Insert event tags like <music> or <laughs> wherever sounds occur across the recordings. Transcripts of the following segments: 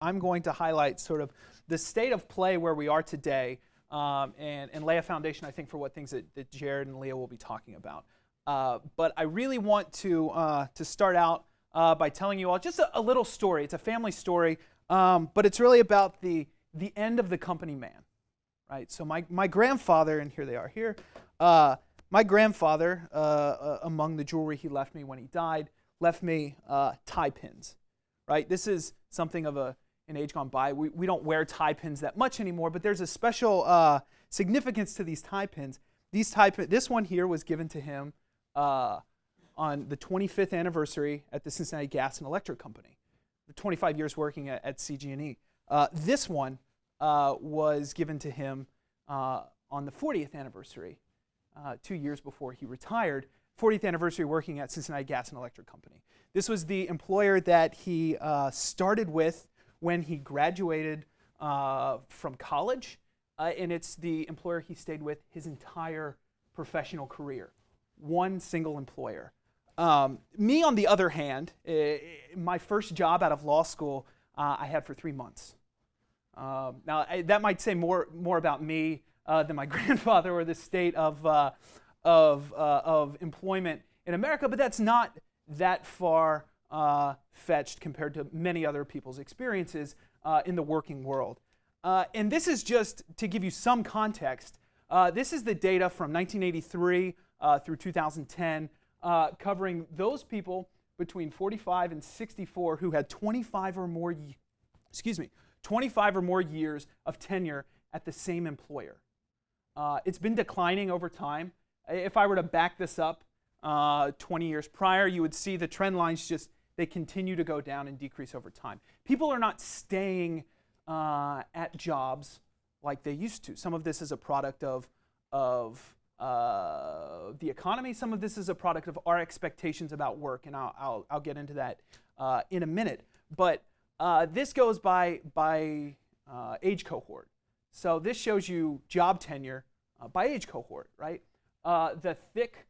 I'm going to highlight sort of the state of play where we are today um, and, and lay a foundation, I think, for what things that, that Jared and Leah will be talking about. Uh, but I really want to, uh, to start out uh, by telling you all just a, a, little story. It's a family story, um, but it's really about the, the end of the company man. Right? So my, my grandfather, and here they are here, uh, my grandfather, uh, uh, among the jewelry he left me when he died, left me tie pins. Right? This is something of a in age gone by. We, we don't wear tie pins that much anymore, but there's a special uh, significance to these tie pins. These tie pin, this one here was given to him uh, on the 25th anniversary at the Cincinnati Gas and Electric Company, 25 years working at, at CG&E. Uh, this one uh, was given to him uh, on the 40th anniversary, uh, two years before he retired. 40th anniversary working at Cincinnati Gas and Electric Company. This was the employer that he started with when he graduated uh, from college, uh, and it's the employer he stayed with his entire professional career. One single employer. Um, me, on the other hand, uh, my first job out of law school, uh, I had for three months. Um, now, I, that might say more, more about me uh, than my <laughs> grandfather or the state of, uh, of, of employment in America, but that's not that far uh, fetched compared to many other people's experiences uh, in the working world. Uh, and this is just to give you some context. Uh, this is the data from 1983 uh, through 2010, uh, covering those people between 45 and 64 who had 25 or more, excuse me, 25 or more years of tenure at the same employer. it's been declining over time. If I were to back this up 20 years prior, you would see the trend lines just they continue to go down and decrease over time. People are not staying uh, at jobs like they used to. Some of this is a product of, of uh, the economy. Some of this is a product of our expectations about work, and I'll, I'll, I'll get into that uh, in a minute. But uh, this goes by, by uh, age cohort. So this shows you job tenure uh, by age cohort, right? the thick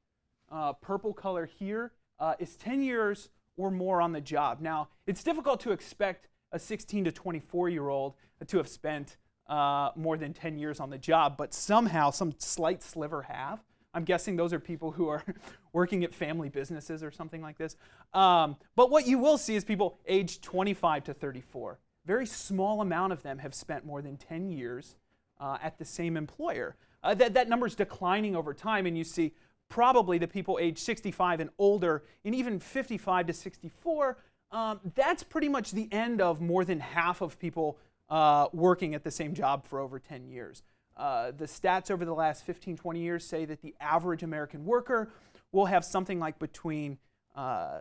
purple color here is 10 years or more on the job. Now, it's difficult to expect a 16 to 24 year old to have spent uh, more than 10 years on the job, but somehow some slight sliver have. I'm guessing those are people who are <laughs> working at family businesses or something like this. Um, but what you will see is people aged 25 to 34. Very small amount of them have spent more than 10 years uh, at the same employer. Uh, that, that number is declining over time, and you see probably the people age 65 and older, and even 55 to 64, um, that's pretty much the end of more than half of people uh, working at the same job for over 10 years. Uh, the stats over the last 15, 20 years say that the average American worker will have something like between uh,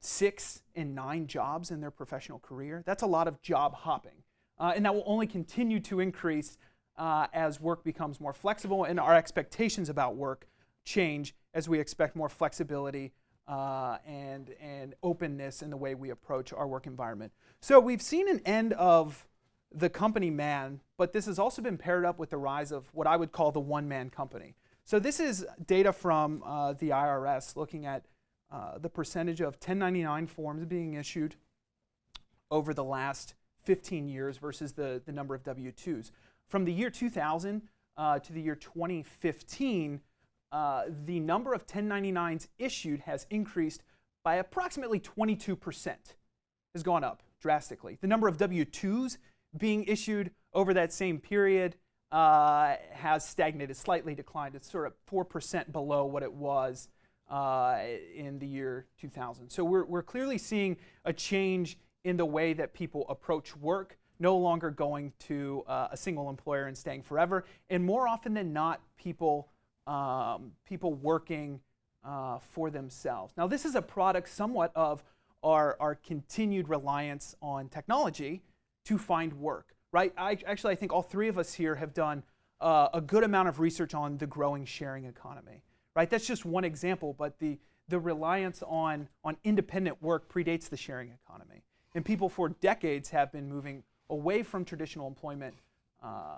six and nine jobs in their professional career. That's a lot of job hopping. Uh, and that will only continue to increase uh, as work becomes more flexible and our expectations about work change as we expect more flexibility uh, and, and openness in the way we approach our work environment. So we've seen an end of the company man, but this has also been paired up with the rise of what I would call the one-man company. So this is data from uh, the IRS looking at uh, the percentage of 1099 forms being issued over the last 15 years versus the, the number of W-2s. From the year 2000 uh, to the year 2015, uh, the number of 1099s issued has increased by approximately 22%, has gone up drastically. The number of W-2s being issued over that same period uh, has stagnated, slightly declined. It's sort of 4% below what it was uh, in the year 2000. So we're, we're clearly seeing a change in the way that people approach work, no longer going to uh, a single employer and staying forever. And more often than not, people um, people working uh, for themselves. Now, this is a product somewhat of our, our continued reliance on technology to find work, right? I, actually, I think all three of us here have done uh, a good amount of research on the growing sharing economy, right? That's just one example, but the, the reliance on, on independent work predates the sharing economy. And people for decades have been moving away from traditional employment uh,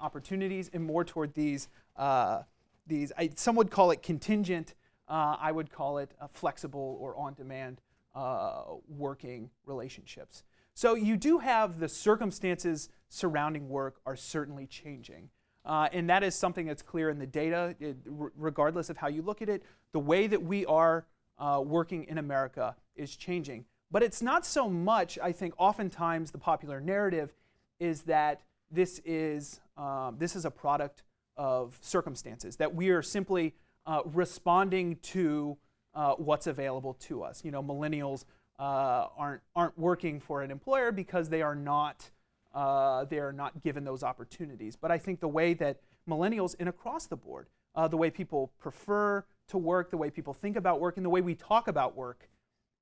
opportunities and more toward these uh, these, I, some would call it contingent, uh, I would call it flexible or on-demand uh, working relationships. So you do have the circumstances surrounding work are certainly changing. Uh, and that is something that's clear in the data, it, regardless of how you look at it. The way that we are uh, working in America is changing. But it's not so much, I think, oftentimes the popular narrative is that this is, um, this is a product of circumstances, that we are simply uh, responding to uh, what's available to us. You know, millennials uh, aren't, aren't working for an employer because they are not, uh, they are not given those opportunities. But I think the way that millennials and across the board, uh, the way people prefer to work, the way people think about work, and the way we talk about work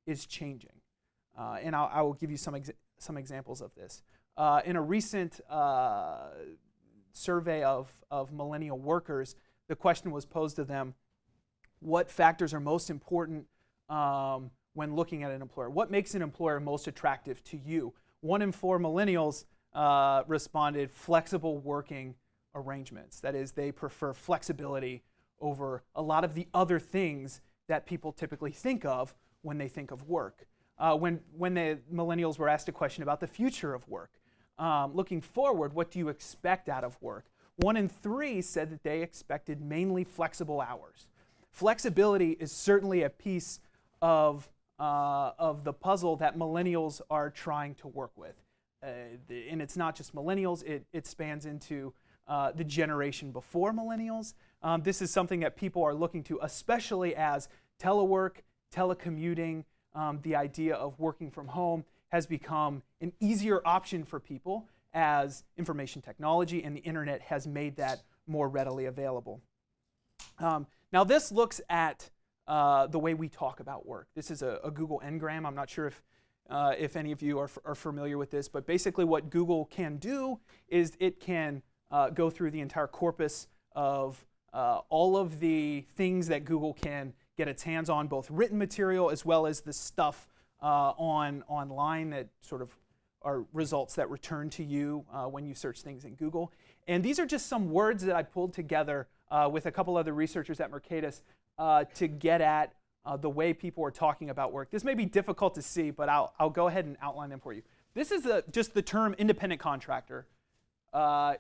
is changing. Uh, and I'll, I will give you some, some examples of this. In a recent survey of, of millennial workers, the question was posed to them what factors are most important um, when looking at an employer? What makes an employer most attractive to you? One in four millennials uh, responded flexible working arrangements. That is, they prefer flexibility over a lot of the other things that people typically think of when they think of work uh, when, when the millennials were asked a question about the future of work. Um, looking forward, what do you expect out of work? One in three said that they expected mainly flexible hours. Flexibility is certainly a piece of, uh, of the puzzle that millennials are trying to work with. Uh, the, and it's not just millennials, it, it spans into uh, the generation before millennials. Um, this is something that people are looking to, especially as telework, telecommuting, um, the idea of working from home has become an easier option for people as information technology and the internet has made that more readily available. Um, now this looks at uh, the way we talk about work. This is a, a Google Ngram. I'm not sure if, uh, if any of you are, are, familiar with this, but basically what Google can do is it can uh, go through the entire corpus of uh, all of the things that Google can get its hands on both written material as well as the stuff uh, on online that sort of are results that return to you uh, when you search things in Google. And these are just some words that I pulled together uh, with a couple other researchers at Mercatus uh, to get at uh, the way people are talking about work. This may be difficult to see, but I'll, I'll go ahead and outline them for you. This is a, just the term independent contractor. Uh,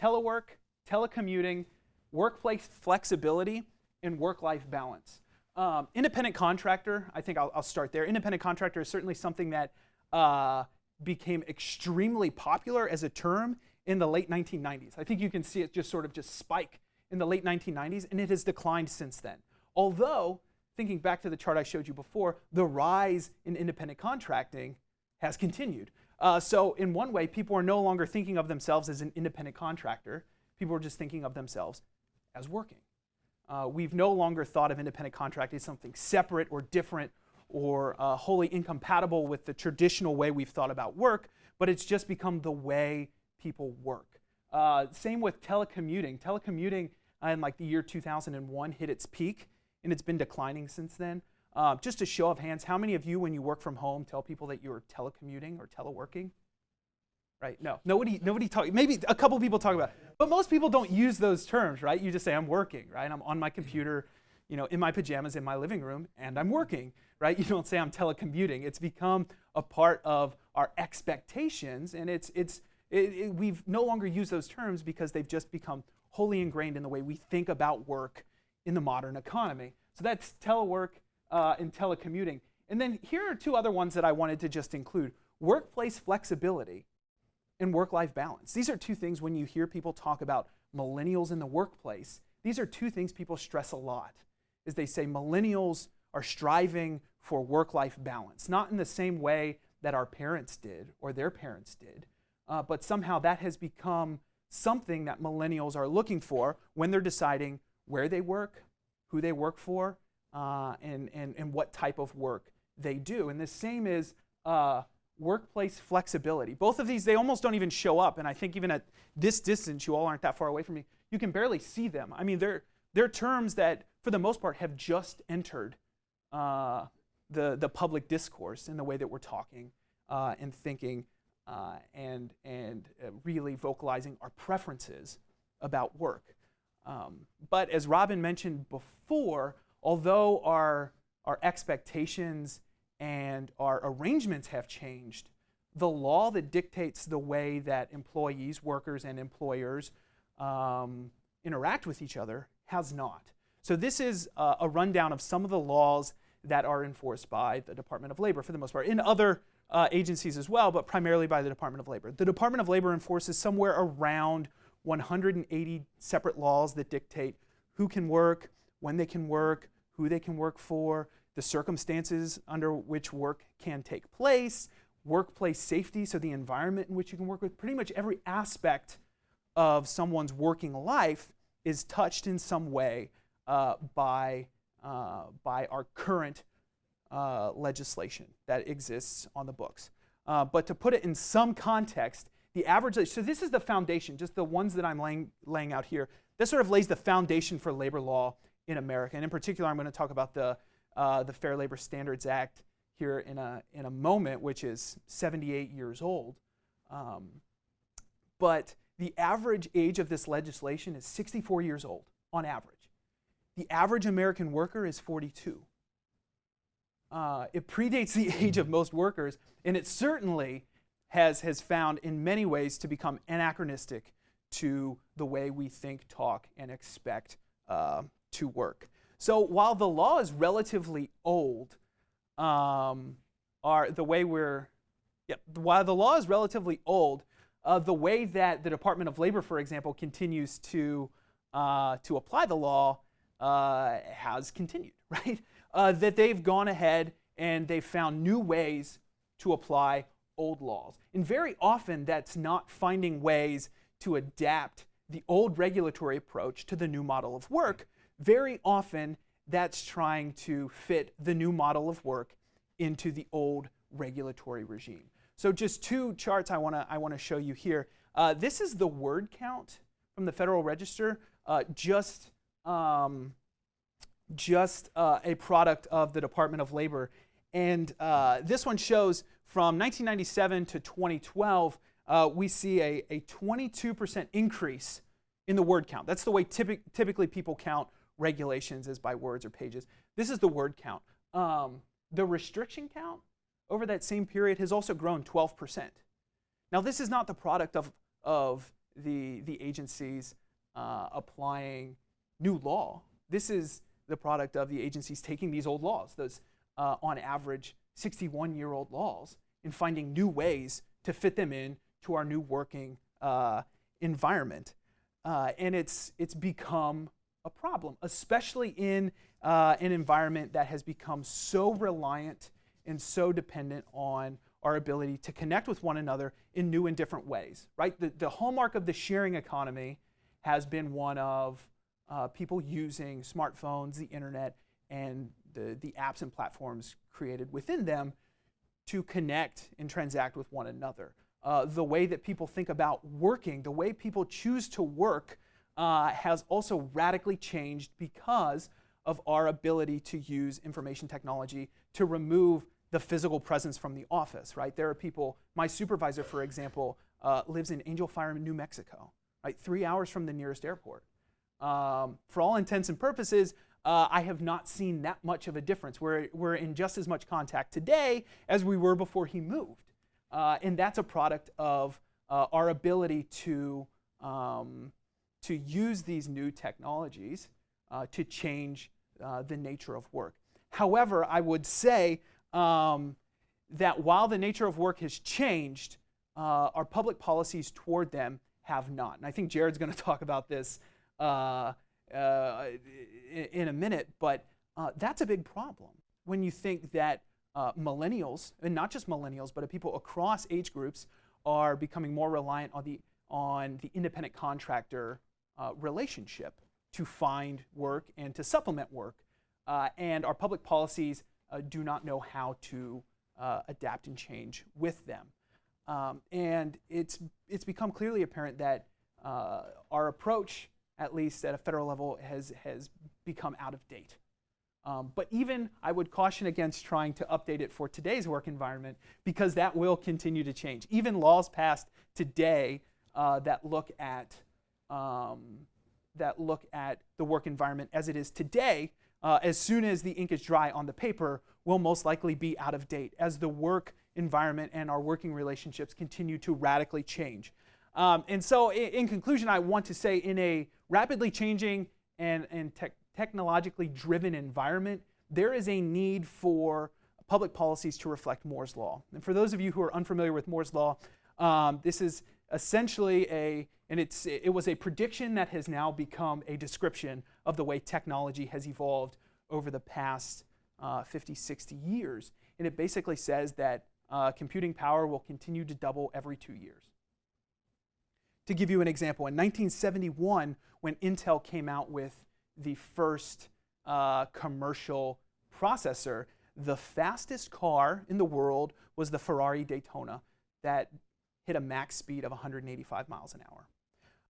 telework, telecommuting, workplace flexibility, and work-life balance. Um, independent contractor, I think I'll, I'll, start there. Independent contractor is certainly something that uh, became extremely popular as a term in the late 1990s. I think you can see it just sort of just spike in the late 1990s, and it has declined since then. Although, thinking back to the chart I showed you before, the rise in independent contracting has continued. Uh, so in one way, people are no longer thinking of themselves as an independent contractor. People are just thinking of themselves as working. Uh, we've no longer thought of independent contracting as something separate or different or uh, wholly incompatible with the traditional way we've thought about work, but it's just become the way people work. Uh, same with telecommuting. Telecommuting in like the year 2001 hit its peak, and it's been declining since then. Uh, just a show of hands, how many of you, when you work from home, tell people that you're telecommuting or teleworking? Right? No, nobody, nobody talk. Maybe a couple people talk about, it. but most people don't use those terms, right? You just say I'm working, right? I'm on my computer, you know, in my pajamas in my living room, and I'm working, right? You don't say I'm telecommuting. It's become a part of our expectations, and it's it's it, it, we've no longer used those terms because they've just become wholly ingrained in the way we think about work in the modern economy. So that's telework uh, and telecommuting. And then here are two other ones that I wanted to just include. Workplace flexibility and work-life balance. These are two things when you hear people talk about millennials in the workplace, these are two things people stress a lot. Is they say millennials are striving for work-life balance, not in the same way that our parents did or their parents did, uh, but somehow that has become something that millennials are looking for when they're deciding where they work, who they work for, uh, and, and, and what type of work they do. And the same is uh, workplace flexibility. Both of these, they almost don't even show up. And I think even at this distance, you all aren't that far away from me, you can barely see them. I mean, they're, they're terms that, for the most part, have just entered uh, the, the public discourse in the way that we're talking uh, and thinking uh, and, and uh, really vocalizing our preferences about work. Um, but as Robin mentioned before, although our, our expectations and our arrangements have changed, the law that dictates the way that employees, workers, and employers um, interact with each other has not. So this is uh, a rundown of some of the laws that are enforced by the Department of Labor for the most part, in other uh, agencies as well, but primarily by the Department of Labor. The Department of Labor enforces somewhere around 180 separate laws that dictate who can work, when they can work, who they can work for, the circumstances under which work can take place, workplace safety, so the environment in which you can work with. Pretty much every aspect of someone's working life is touched in some way uh, by, uh, by our current uh, legislation that exists on the books. Uh, but to put it in some context, the average, so this is the foundation, just the ones that I'm laying, laying out here. This sort of lays the foundation for labor law in America. And in particular, I'm going to talk about the, uh, the Fair Labor Standards Act here in a, in a moment, which is 78 years old. Um, but the average age of this legislation is 64 years old on average. The average American worker is 42. Uh, it predates the age of most workers, and it certainly has, has found in many ways to become anachronistic to the way we think, talk, and expect uh, to work. So while the law is relatively old, um, are the way we're, yeah, while the law is relatively old, uh, the way that the Department of Labor, for example, continues to, uh, to apply the law uh, has continued, <laughs> right? Uh, that they've gone ahead and they've found new ways to apply old laws. And very often that's not finding ways to adapt the old regulatory approach to the new model of work. Very often that's trying to fit the new model of work into the old regulatory regime. So just two charts I want to I want to show you here. Uh, this is the word count from the Federal Register, uh, just um, just uh, a product of the Department of Labor. And uh, this one shows from 1997 to 2012, uh, we see a, a 22% increase in the word count. That's the way typic typically people count regulations is by words or pages. This is the word count. Um, the restriction count over that same period has also grown 12%. Now, this is not the product of, of the, the agencies uh, applying new law. This is the product of the agencies taking these old laws, those uh, on average 61 year old laws, and finding new ways to fit them in to our new working uh, environment. Uh, and it's, it's become a problem, especially in uh, an environment that has become so reliant and so dependent on our ability to connect with one another in new and different ways, right? The, the hallmark of the sharing economy has been one of uh, people using smartphones, the internet, and the, the apps and platforms created within them to connect and transact with one another. Uh, the way that people think about working, the way people choose to work, uh, has also radically changed because of our ability to use information technology to remove the physical presence from the office, right? There are people, my supervisor, for example, uh, lives in Angel Fire, New Mexico, right? Three hours from the nearest airport. Um, for all intents and purposes, uh, I have not seen that much of a difference. We're, we're in just as much contact today as we were before he moved. Uh, and that's a product of uh, our ability to, um, to use these new technologies uh, to change uh, the nature of work. However, I would say um, that while the nature of work has changed, uh, our public policies toward them have not. And I think Jared's going <laughs> to talk about this uh, uh, in a minute, but uh, that's a big problem when you think that millennials, and not just millennials, but people across age groups, are becoming more reliant on the on the independent contractor uh, relationship to find work and to supplement work, and our public policies do not know how to adapt and change with them. Um, and it's, it's become clearly apparent that uh, our approach at least at a federal level, has, has become out of date. Um, but even I would caution against trying to update it for today's work environment because that will continue to change. Even laws passed today uh, that look at um, that look at the work environment as it is today uh, as soon as the ink is dry on the paper, will most likely be out of date as the work environment and our working relationships continue to radically change. Um, and so, in, in, conclusion, I want to say in a rapidly changing and, and te technologically driven environment, there is a need for public policies to reflect Moore's Law. And for those of you who are unfamiliar with Moore's Law, um, this is essentially a, and it's, it was a prediction that has now become a description of the way technology has evolved over the past uh, 50, 60 years. And it basically says that uh, computing power will continue to double every two years. To give you an example, in 1971, when Intel came out with the first uh, commercial processor, the fastest car in the world was the Ferrari Daytona that hit a max speed of 185 miles an hour.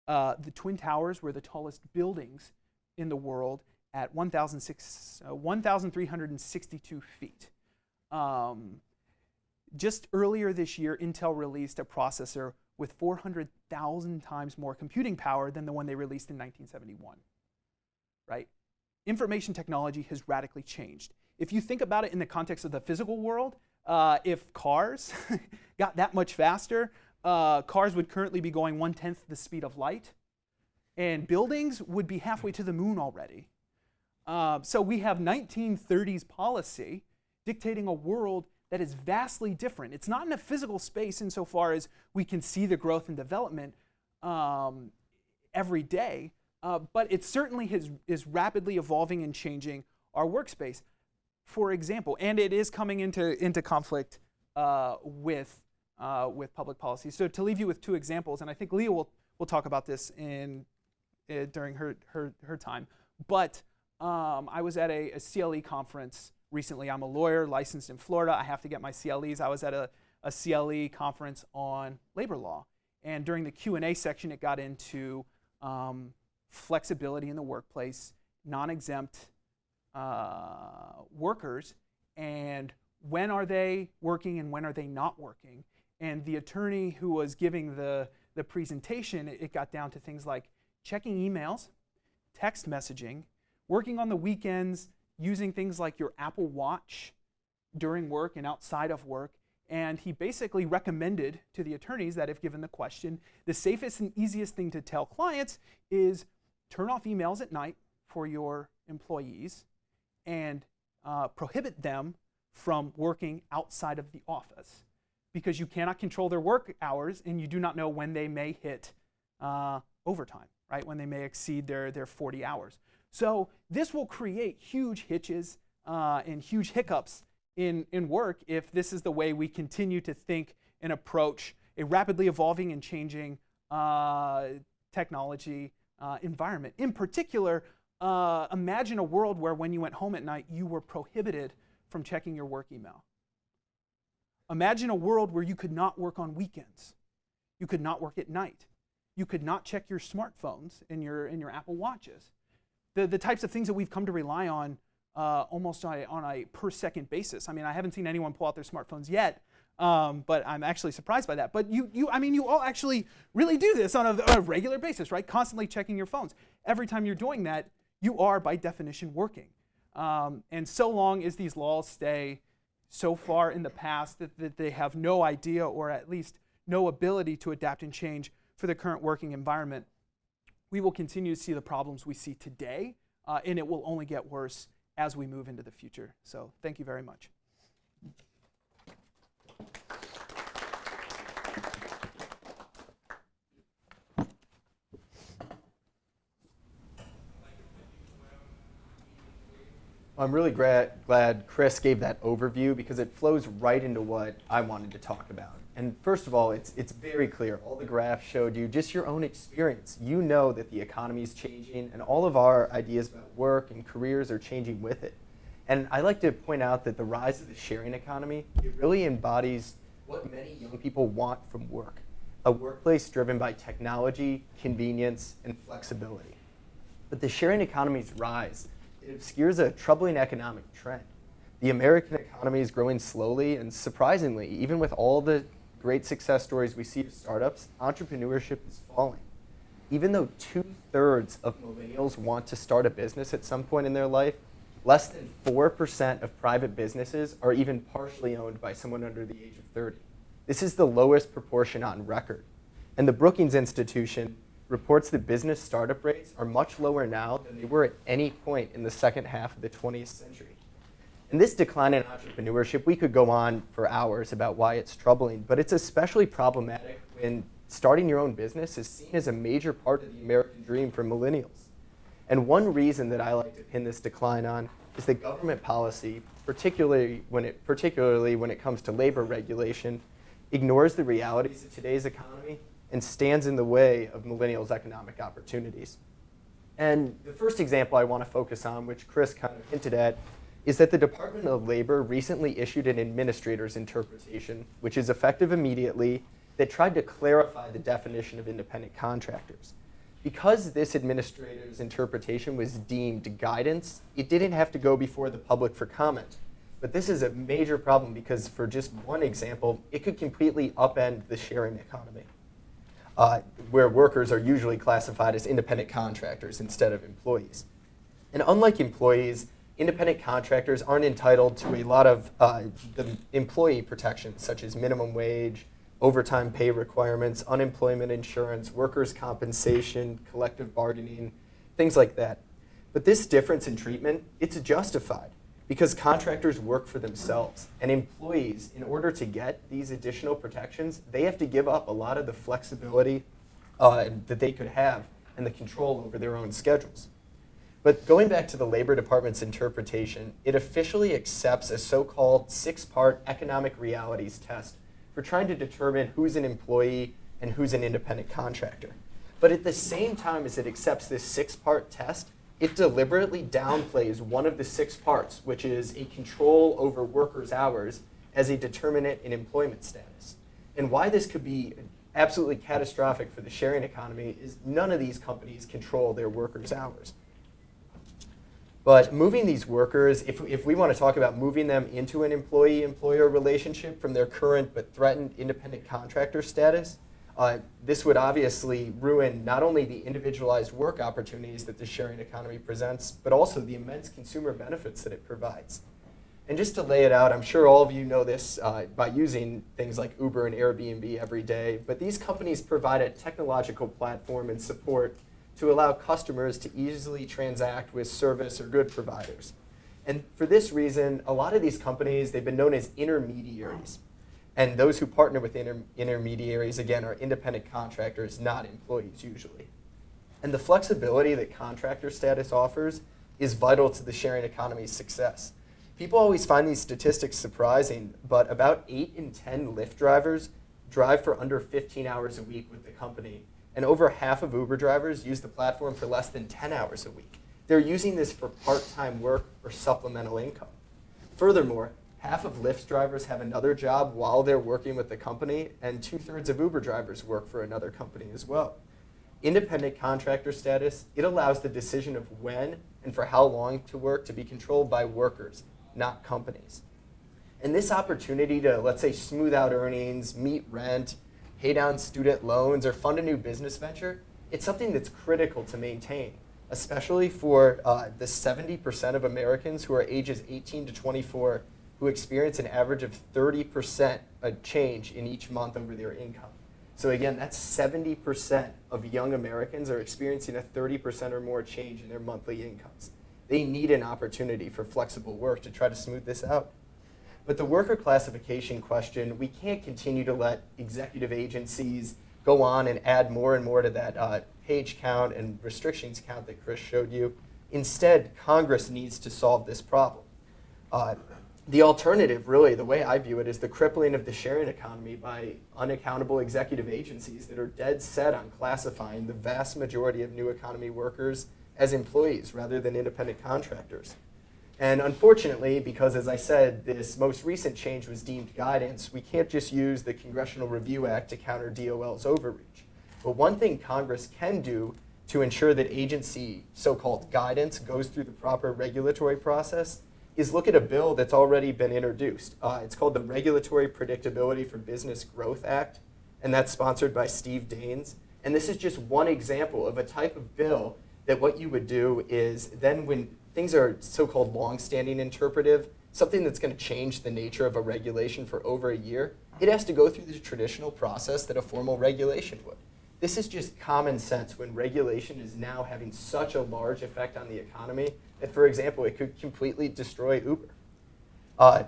Uh, the Twin Towers were the tallest buildings in the world at 1,362 uh, feet. Um, just earlier this year, Intel released a processor with 400,000 times more computing power than the one they released in 1971. Right? Information technology has radically changed. If you think about it in the context of the physical world, uh, if cars <laughs> got that much faster, uh, cars would currently be going one tenth the speed of light, and buildings would be halfway to the moon already. Uh, so we have 1930s policy dictating a world that is vastly different. It's not in a physical space insofar as we can see the growth and development um, every day, uh, but it certainly has, is rapidly evolving and changing our workspace. For example, and it is coming into, into conflict uh, with, uh, with public policy. So to leave you with two examples, and I think Leah will, will talk about this in, uh, during her, her, her time, but um, I was at a, a CLE conference recently. I'm a lawyer licensed in Florida. I have to get my CLEs. I was at a, a CLE conference on labor law. And during the Q&A section, it got into um, flexibility in the workplace, non-exempt uh, workers, and when are they working and when are they not working. And the attorney who was giving the, the presentation, it, got down to things like checking emails, text messaging, working on the weekends, using things like your Apple Watch during work and outside of work. And he basically recommended to the attorneys that if given the question, the safest and easiest thing to tell clients is turn off emails at night for your employees and uh, prohibit them from working outside of the office because you cannot control their work hours and you do not know when they may hit uh, overtime, right? When they may exceed their, their 40 hours. So this will create huge hitches uh, and huge hiccups in, in work if this is the way we continue to think and approach a rapidly evolving and changing uh, technology uh, environment. In particular, uh, imagine a world where when you went home at night, you were prohibited from checking your work email. Imagine a world where you could not work on weekends. You could not work at night. You could not check your smartphones and your, and your Apple Watches the, the types of things that we've come to rely on uh, almost on a, on a, per second basis. I mean, I haven't seen anyone pull out their smartphones yet, um, but I'm actually surprised by that. But you, you, I mean, you all actually really do this on a, a regular basis, right? Constantly checking your phones. Every time you're doing that, you are by definition working. Um, and so long as these laws stay so far in the past that, that they have no idea or at least no ability to adapt and change for the current working environment, we will continue to see the problems we see today, uh, and it will only get worse as we move into the future. So thank you very much. I'm really glad, Chris gave that overview because it flows right into what I wanted to talk about. And first of all, it's, it's very clear. All the graphs showed you just your own experience. You know that the economy is changing and all of our ideas about work and careers are changing with it. And I like to point out that the rise of the sharing economy, it really embodies what many young people want from work. A workplace driven by technology, convenience, and flexibility. But the sharing economy's rise, it obscures a troubling economic trend. The American economy is growing slowly and surprisingly, even with all the great success stories we see of startups, entrepreneurship is falling. Even though two-thirds of millennials want to start a business at some point in their life, less than 4% of private businesses are even partially owned by someone under the age of 30. This is the lowest proportion on record. And the Brookings Institution reports that business startup rates are much lower now than they were at any point in the second half of the 20th century. And this decline in entrepreneurship, we could go on for hours about why it's troubling, but it's especially problematic when starting your own business is seen as a major part of the American dream for millennials. And one reason that I like to pin this decline on is that government policy, particularly when it, particularly when it comes to labor regulation, ignores the realities of today's economy and stands in the way of millennials' economic opportunities. And the first example I want to focus on, which Chris kind of hinted at, is that the Department of Labor recently issued an administrator's interpretation, which is effective immediately, that tried to clarify the definition of independent contractors. Because this administrator's interpretation was deemed guidance, it didn't have to go before the public for comment. But this is a major problem because for just one example, it could completely upend the sharing economy, uh, where workers are usually classified as independent contractors instead of employees. And unlike employees, independent contractors aren't entitled to a lot of uh, the employee protections, such as minimum wage, overtime pay requirements, unemployment insurance, workers' compensation, collective bargaining, things like that. But this difference in treatment, it's justified because contractors work for themselves. And employees, in order to get these additional protections, they have to give up a lot of the flexibility uh, that they could have and the control over their own schedules. But going back to the Labor Department's interpretation, it officially accepts a so-called six-part economic realities test for trying to determine who's an employee and who's an independent contractor. But at the same time as it accepts this six-part test, it deliberately downplays one of the six parts, which is a control over workers' hours as a determinant in employment status. And why this could be absolutely catastrophic for the sharing economy is none of these companies control their workers' hours. But moving these workers, if, if we want to talk about moving them into an employee-employer relationship from their current but threatened independent contractor status, uh, this would obviously ruin not only the individualized work opportunities that the sharing economy presents, but also the immense consumer benefits that it provides. And just to lay it out, I'm sure all of you know this uh, by using things like Uber and Airbnb every day, but these companies provide a technological platform and support to allow customers to easily transact with service or good providers. And for this reason, a lot of these companies, they've been known as intermediaries. And those who partner with inter intermediaries, again, are independent contractors, not employees usually. And the flexibility that contractor status offers is vital to the sharing economy's success. People always find these statistics surprising, but about 8 in 10 Lyft drivers drive for under 15 hours a week with the company and over half of Uber drivers use the platform for less than 10 hours a week. They're using this for part-time work or supplemental income. Furthermore, half of Lyft's drivers have another job while they're working with the company, and two-thirds of Uber drivers work for another company as well. Independent contractor status, it allows the decision of when and for how long to work to be controlled by workers, not companies. And this opportunity to, let's say, smooth out earnings, meet rent, pay down student loans, or fund a new business venture, it's something that's critical to maintain, especially for uh, the 70% of Americans who are ages 18 to 24 who experience an average of 30% a change in each month over their income. So again, that's 70% of young Americans are experiencing a 30% or more change in their monthly incomes. They need an opportunity for flexible work to try to smooth this out. But the worker classification question, we can't continue to let executive agencies go on and add more and more to that uh, page count and restrictions count that Chris showed you. Instead, Congress needs to solve this problem. Uh, the alternative, really, the way I view it, is the crippling of the sharing economy by unaccountable executive agencies that are dead set on classifying the vast majority of new economy workers as employees rather than independent contractors. And unfortunately, because as I said, this most recent change was deemed guidance, we can't just use the Congressional Review Act to counter DOL's overreach. But one thing Congress can do to ensure that agency so-called guidance goes through the proper regulatory process is look at a bill that's already been introduced. Uh, it's called the Regulatory Predictability for Business Growth Act, and that's sponsored by Steve Daines. And this is just one example of a type of bill that what you would do is then when things are so-called long-standing interpretive, something that's going to change the nature of a regulation for over a year, it has to go through the traditional process that a formal regulation would. This is just common sense when regulation is now having such a large effect on the economy that, for example, it could completely destroy Uber. Uh,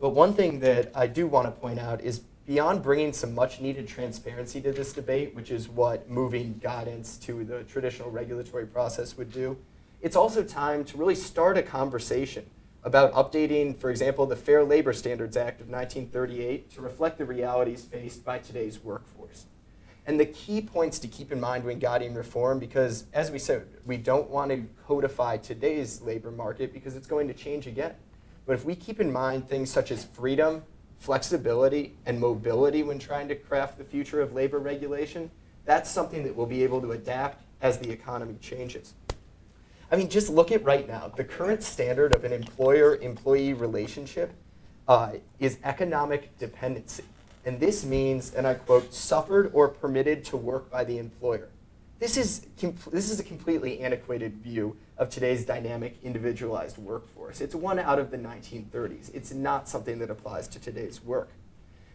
but one thing that I do want to point out is beyond bringing some much needed transparency to this debate, which is what moving guidance to the traditional regulatory process would do, it's also time to really start a conversation about updating, for example, the Fair Labor Standards Act of 1938 to reflect the realities faced by today's workforce. And the key points to keep in mind when guiding reform, because as we said, we don't want to codify today's labor market because it's going to change again. But if we keep in mind things such as freedom, flexibility, and mobility when trying to craft the future of labor regulation, that's something that we'll be able to adapt as the economy changes. I mean, just look at right now. The current standard of an employer-employee relationship uh, is economic dependency. And this means, and I quote, suffered or permitted to work by the employer. This is, this is a completely antiquated view of today's dynamic individualized workforce. It's one out of the 1930s. It's not something that applies to today's work.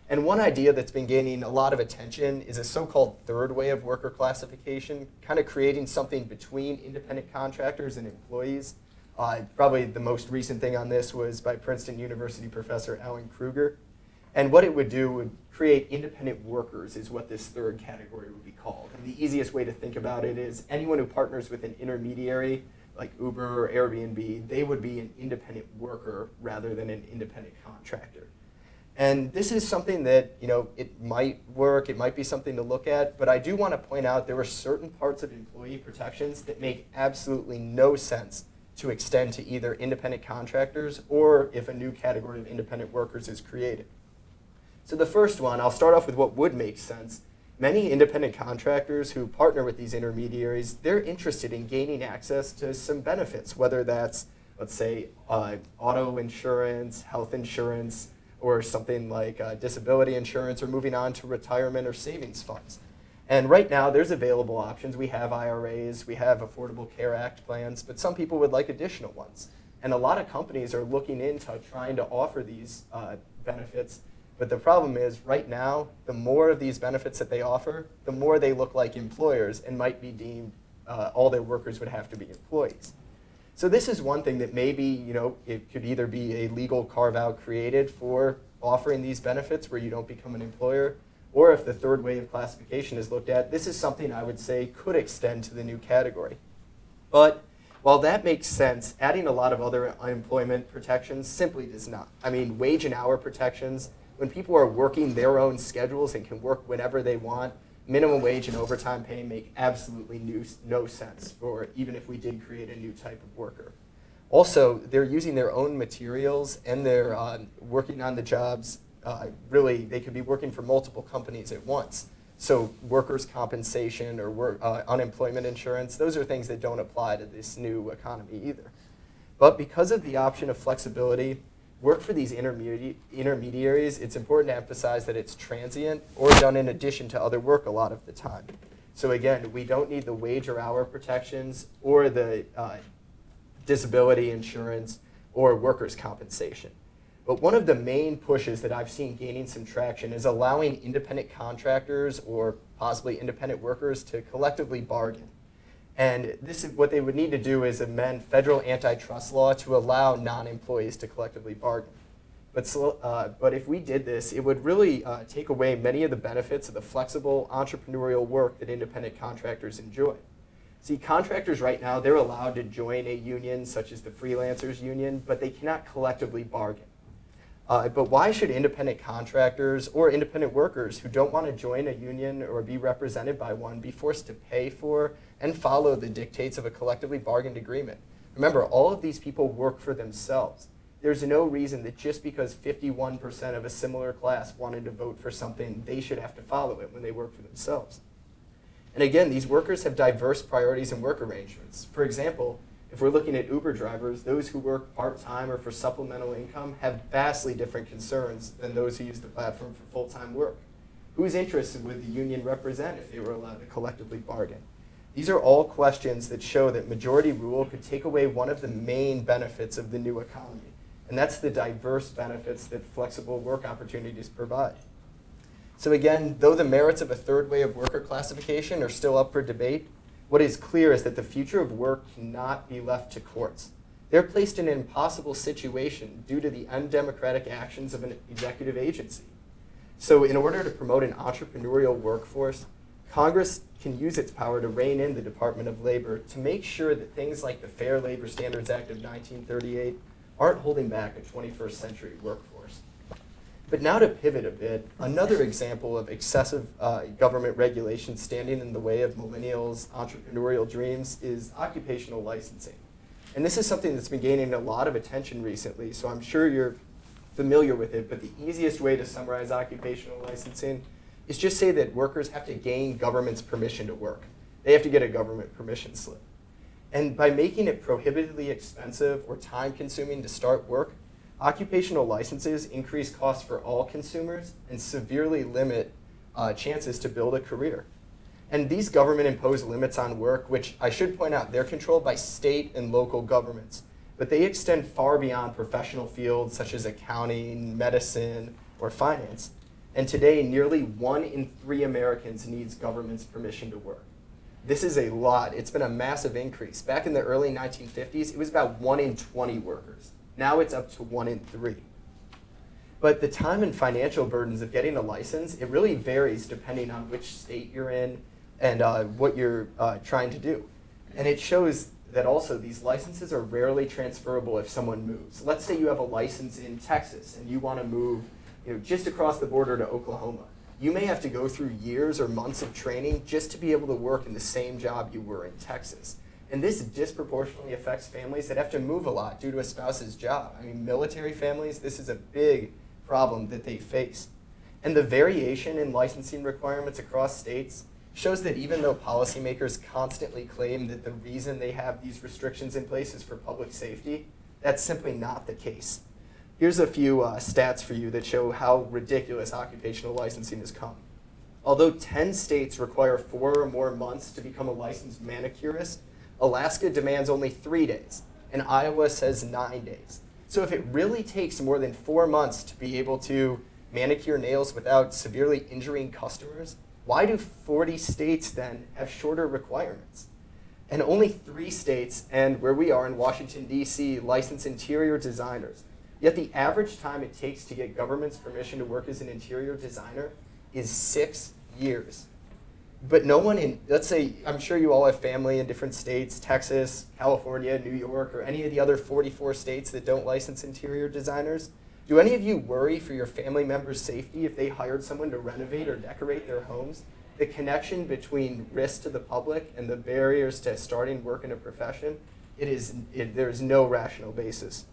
And one idea that's been gaining a lot of attention is a so-called third way of worker classification, kind of creating something between independent contractors and employees. Uh, probably the most recent thing on this was by Princeton University professor Alan Krueger. And what it would do would create independent workers is what this third category would be called. And the easiest way to think about it is anyone who partners with an intermediary, like Uber or Airbnb, they would be an independent worker rather than an independent contractor. And this is something that, you know, it might work, it might be something to look at, but I do want to point out there are certain parts of employee protections that make absolutely no sense to extend to either independent contractors or if a new category of independent workers is created. So the first one, I'll start off with what would make sense. Many independent contractors who partner with these intermediaries, they're interested in gaining access to some benefits, whether that's, let's say, uh, auto insurance, health insurance, or something like uh, disability insurance or moving on to retirement or savings funds. And right now, there's available options. We have IRAs, we have Affordable Care Act plans, but some people would like additional ones. And a lot of companies are looking into trying to offer these uh, benefits. But the problem is, right now, the more of these benefits that they offer, the more they look like employers and might be deemed uh, all their workers would have to be employees. So this is one thing that maybe, you know, it could either be a legal carve-out created for offering these benefits where you don't become an employer, or if the third way of classification is looked at, this is something I would say could extend to the new category. But while that makes sense, adding a lot of other unemployment protections simply does not. I mean, wage and hour protections, when people are working their own schedules and can work whenever they want, minimum wage and overtime pay make absolutely new, no sense for even if we did create a new type of worker. Also, they're using their own materials and they're uh, working on the jobs. Uh, really, they could be working for multiple companies at once. So workers' compensation or work, uh, unemployment insurance, those are things that don't apply to this new economy either. But because of the option of flexibility, work for these intermedi intermediaries, it's important to emphasize that it's transient or done in addition to other work a lot of the time. So again, we don't need the wage or hour protections or the uh, disability insurance or workers' compensation. But one of the main pushes that I've seen gaining some traction is allowing independent contractors or possibly independent workers to collectively bargain. And this is what they would need to do is amend federal antitrust law to allow non-employees to collectively bargain. But, uh, but if we did this, it would really uh, take away many of the benefits of the flexible entrepreneurial work that independent contractors enjoy. See, contractors right now, they're allowed to join a union such as the freelancers union, but they cannot collectively bargain. Uh, but why should independent contractors or independent workers who don't want to join a union or be represented by one be forced to pay for and follow the dictates of a collectively bargained agreement? Remember, all of these people work for themselves. There's no reason that just because 51% of a similar class wanted to vote for something, they should have to follow it when they work for themselves. And again, these workers have diverse priorities and work arrangements. For example, if we're looking at Uber drivers, those who work part-time or for supplemental income have vastly different concerns than those who use the platform for full-time work. Whose interests would the union represent if they were allowed to collectively bargain? These are all questions that show that majority rule could take away one of the main benefits of the new economy, and that's the diverse benefits that flexible work opportunities provide. So again, though the merits of a third way of worker classification are still up for debate, what is clear is that the future of work cannot be left to courts. They're placed in an impossible situation due to the undemocratic actions of an executive agency. So in order to promote an entrepreneurial workforce, Congress can use its power to rein in the Department of Labor to make sure that things like the Fair Labor Standards Act of 1938 aren't holding back a 21st century workforce. But now to pivot a bit, another example of excessive uh, government regulation standing in the way of millennials' entrepreneurial dreams is occupational licensing. And this is something that's been gaining a lot of attention recently, so I'm sure you're familiar with it, but the easiest way to summarize occupational licensing is just say that workers have to gain government's permission to work. They have to get a government permission slip. And by making it prohibitively expensive or time consuming to start work, occupational licenses increase costs for all consumers and severely limit uh, chances to build a career. And these government imposed limits on work, which I should point out, they're controlled by state and local governments, but they extend far beyond professional fields such as accounting, medicine, or finance. And today, nearly one in three Americans needs government's permission to work. This is a lot. It's been a massive increase. Back in the early 1950s, it was about one in 20 workers. Now it's up to one in three. But the time and financial burdens of getting a license, it really varies depending on which state you're in and uh, what you're uh, trying to do. And it shows that also these licenses are rarely transferable if someone moves. Let's say you have a license in Texas and you want to move you know, just across the border to Oklahoma. You may have to go through years or months of training just to be able to work in the same job you were in Texas. And this disproportionately affects families that have to move a lot due to a spouse's job. I mean, military families, this is a big problem that they face. And the variation in licensing requirements across states shows that even though policymakers constantly claim that the reason they have these restrictions in place is for public safety, that's simply not the case. Here's a few uh, stats for you that show how ridiculous occupational licensing has come. Although 10 states require four or more months to become a licensed manicurist, Alaska demands only three days, and Iowa says nine days. So if it really takes more than four months to be able to manicure nails without severely injuring customers, why do 40 states then have shorter requirements? And only three states, and where we are in Washington, D.C., license interior designers. Yet the average time it takes to get government's permission to work as an interior designer is six years. But no one in, let's say, I'm sure you all have family in different states, Texas, California, New York, or any of the other 44 states that don't license interior designers. Do any of you worry for your family members' safety if they hired someone to renovate or decorate their homes? The connection between risk to the public and the barriers to starting work in a profession, it is, it, there is no rational basis.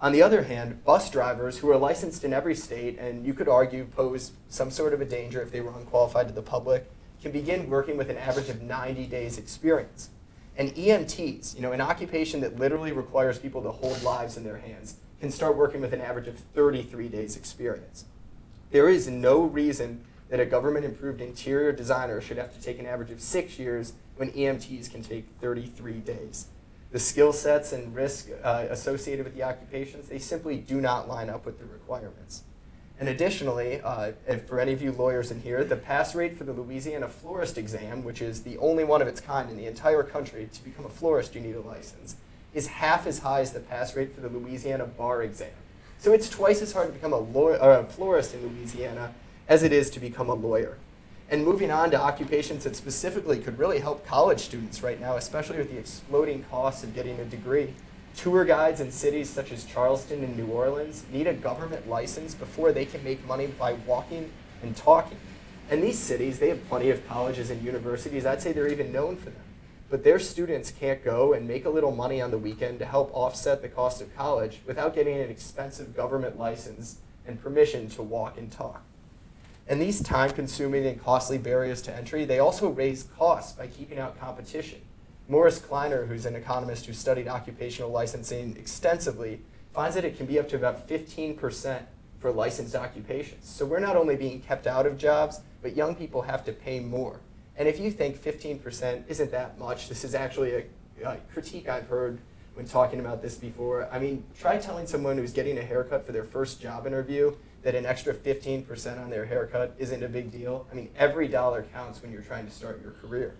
On the other hand, bus drivers who are licensed in every state and you could argue pose some sort of a danger if they were unqualified to the public, can begin working with an average of 90 days experience. And EMTs, you know, an occupation that literally requires people to hold lives in their hands, can start working with an average of 33 days experience. There is no reason that a government improved interior designer should have to take an average of six years when EMTs can take 33 days. The skill sets and risk uh, associated with the occupations, they simply do not line up with the requirements. And additionally, uh, for any of you lawyers in here, the pass rate for the Louisiana florist exam, which is the only one of its kind in the entire country, to become a florist you need a license, is half as high as the pass rate for the Louisiana bar exam. So it's twice as hard to become a, lawyer, a florist in Louisiana as it is to become a lawyer. And moving on to occupations that specifically could really help college students right now, especially with the exploding costs of getting a degree. Tour guides in cities such as Charleston and New Orleans need a government license before they can make money by walking and talking. And these cities, they have plenty of colleges and universities. I'd say they're even known for them. But their students can't go and make a little money on the weekend to help offset the cost of college without getting an expensive government license and permission to walk and talk. And these time-consuming and costly barriers to entry, they also raise costs by keeping out competition. Morris Kleiner, who's an economist who studied occupational licensing extensively, finds that it can be up to about 15% for licensed occupations. So we're not only being kept out of jobs, but young people have to pay more. And if you think 15% isn't that much, this is actually a, a critique I've heard when talking about this before. I mean, try telling someone who's getting a haircut for their first job interview that an extra 15% on their haircut isn't a big deal. I mean, every dollar counts when you're trying to start your career.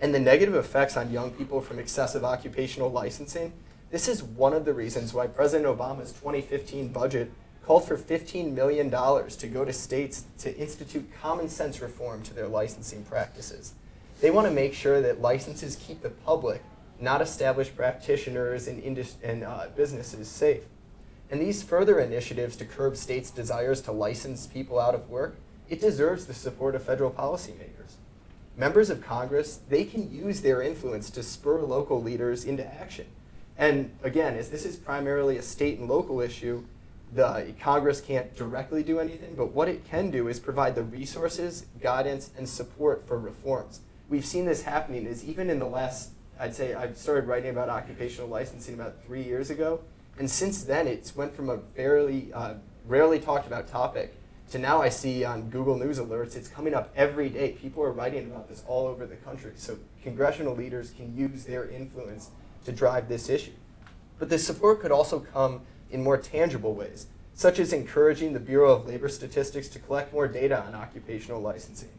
And the negative effects on young people from excessive occupational licensing, this is one of the reasons why President Obama's 2015 budget called for $15 million to go to states to institute common sense reform to their licensing practices. They want to make sure that licenses keep the public, not established practitioners and, and uh, businesses, safe. And these further initiatives to curb states' desires to license people out of work, it deserves the support of federal policymakers. Members of Congress, they can use their influence to spur local leaders into action. And again, as this is primarily a state and local issue, the Congress can't directly do anything, but what it can do is provide the resources, guidance, and support for reforms. We've seen this happening is even in the last, I'd say I started writing about occupational licensing about three years ago, and since then it's went from a fairly, uh, rarely talked about topic to now I see on Google News alerts, it's coming up every day. People are writing about this all over the country. So congressional leaders can use their influence to drive this issue. But the support could also come in more tangible ways, such as encouraging the Bureau of Labor Statistics to collect more data on occupational licensing.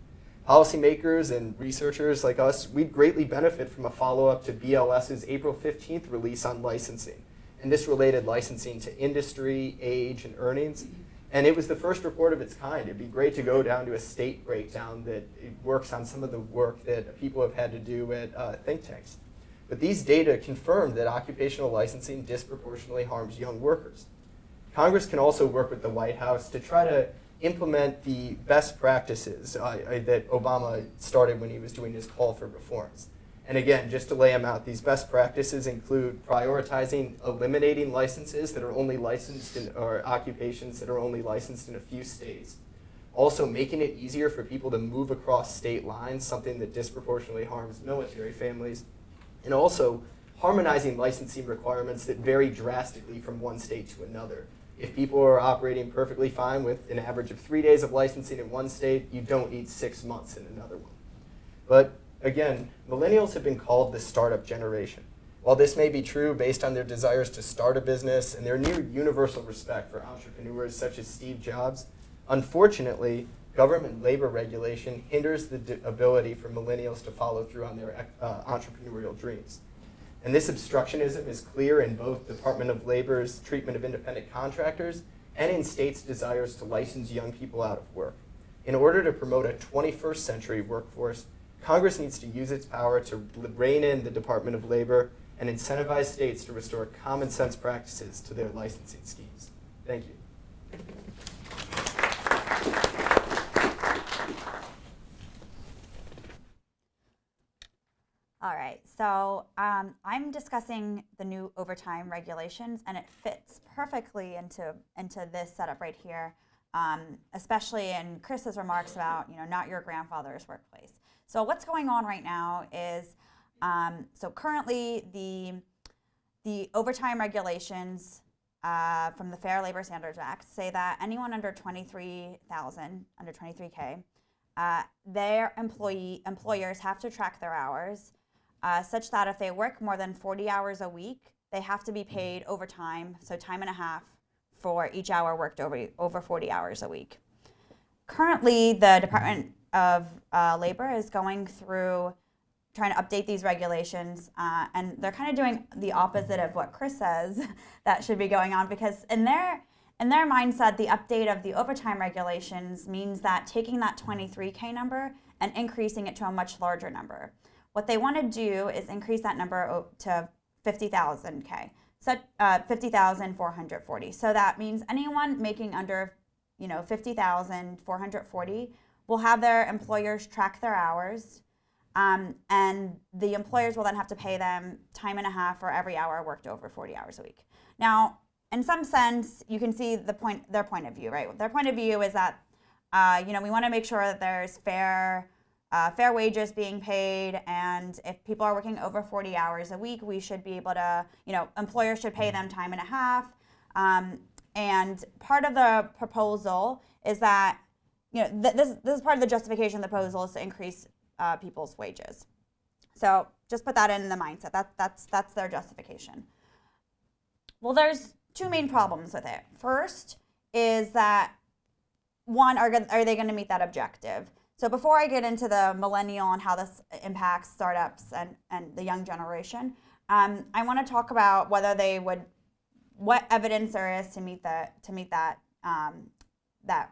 Policymakers and researchers like us, we'd greatly benefit from a follow-up to BLS's April 15th release on licensing. And this related licensing to industry, age, and earnings. And it was the first report of its kind. It'd be great to go down to a state breakdown that works on some of the work that people have had to do at uh, think tanks. But these data confirm that occupational licensing disproportionately harms young workers. Congress can also work with the White House to try to implement the best practices uh, that Obama started when he was doing his call for reforms. And again, just to lay them out, these best practices include prioritizing eliminating licenses that are only licensed in, or occupations that are only licensed in a few states. Also making it easier for people to move across state lines, something that disproportionately harms military families and also harmonizing licensing requirements that vary drastically from one state to another. If people are operating perfectly fine with an average of three days of licensing in one state, you don't need six months in another one. But again, millennials have been called the startup generation. While this may be true based on their desires to start a business and their near universal respect for entrepreneurs such as Steve Jobs, unfortunately, government labor regulation hinders the ability for millennials to follow through on their uh, entrepreneurial dreams. And this obstructionism is clear in both Department of Labor's treatment of independent contractors and in states' desires to license young people out of work. In order to promote a 21st century workforce, Congress needs to use its power to rein in the Department of Labor and incentivize states to restore common sense practices to their licensing schemes. Thank you. All right, so um, I'm discussing the new overtime regulations, and it fits perfectly into into this setup right here, um, especially in Chris's remarks about you know not your grandfather's workplace. So what's going on right now is um, so currently the the overtime regulations uh, from the Fair Labor Standards Act say that anyone under 23,000, under 23K, uh, their employee employers have to track their hours uh, such that if they work more than 40 hours a week, they have to be paid overtime, so time and a half for each hour worked over, over 40 hours a week. Currently, the Department of uh, Labor is going through trying to update these regulations, uh, and they're kind of doing the opposite of what Chris says <laughs> that should be going on because in their in their mindset, the update of the overtime regulations means that taking that 23K number and increasing it to a much larger number. What they want to do is increase that number to 50,000 K, so uh, 50,440. So that means anyone making under, you know, 50,440 will have their employers track their hours, um, and the employers will then have to pay them time and a half for every hour worked over 40 hours a week. Now, in some sense, you can see the point, their point of view, right? Their point of view is that, uh, you know, we want to make sure that there's fair uh, fair wages being paid, and if people are working over 40 hours a week, we should be able to, you know, employers should pay them time and a half. Um, and part of the proposal is that, you know, th this, this is part of the justification of the proposal is to increase uh, people's wages. So just put that in the mindset. That, that's, that's their justification. Well, there's two main problems with it. First is that one, are, are they going to meet that objective? So before I get into the millennial and how this impacts startups and, and the young generation, um, I want to talk about whether they would, what evidence there is to meet the to meet that um, that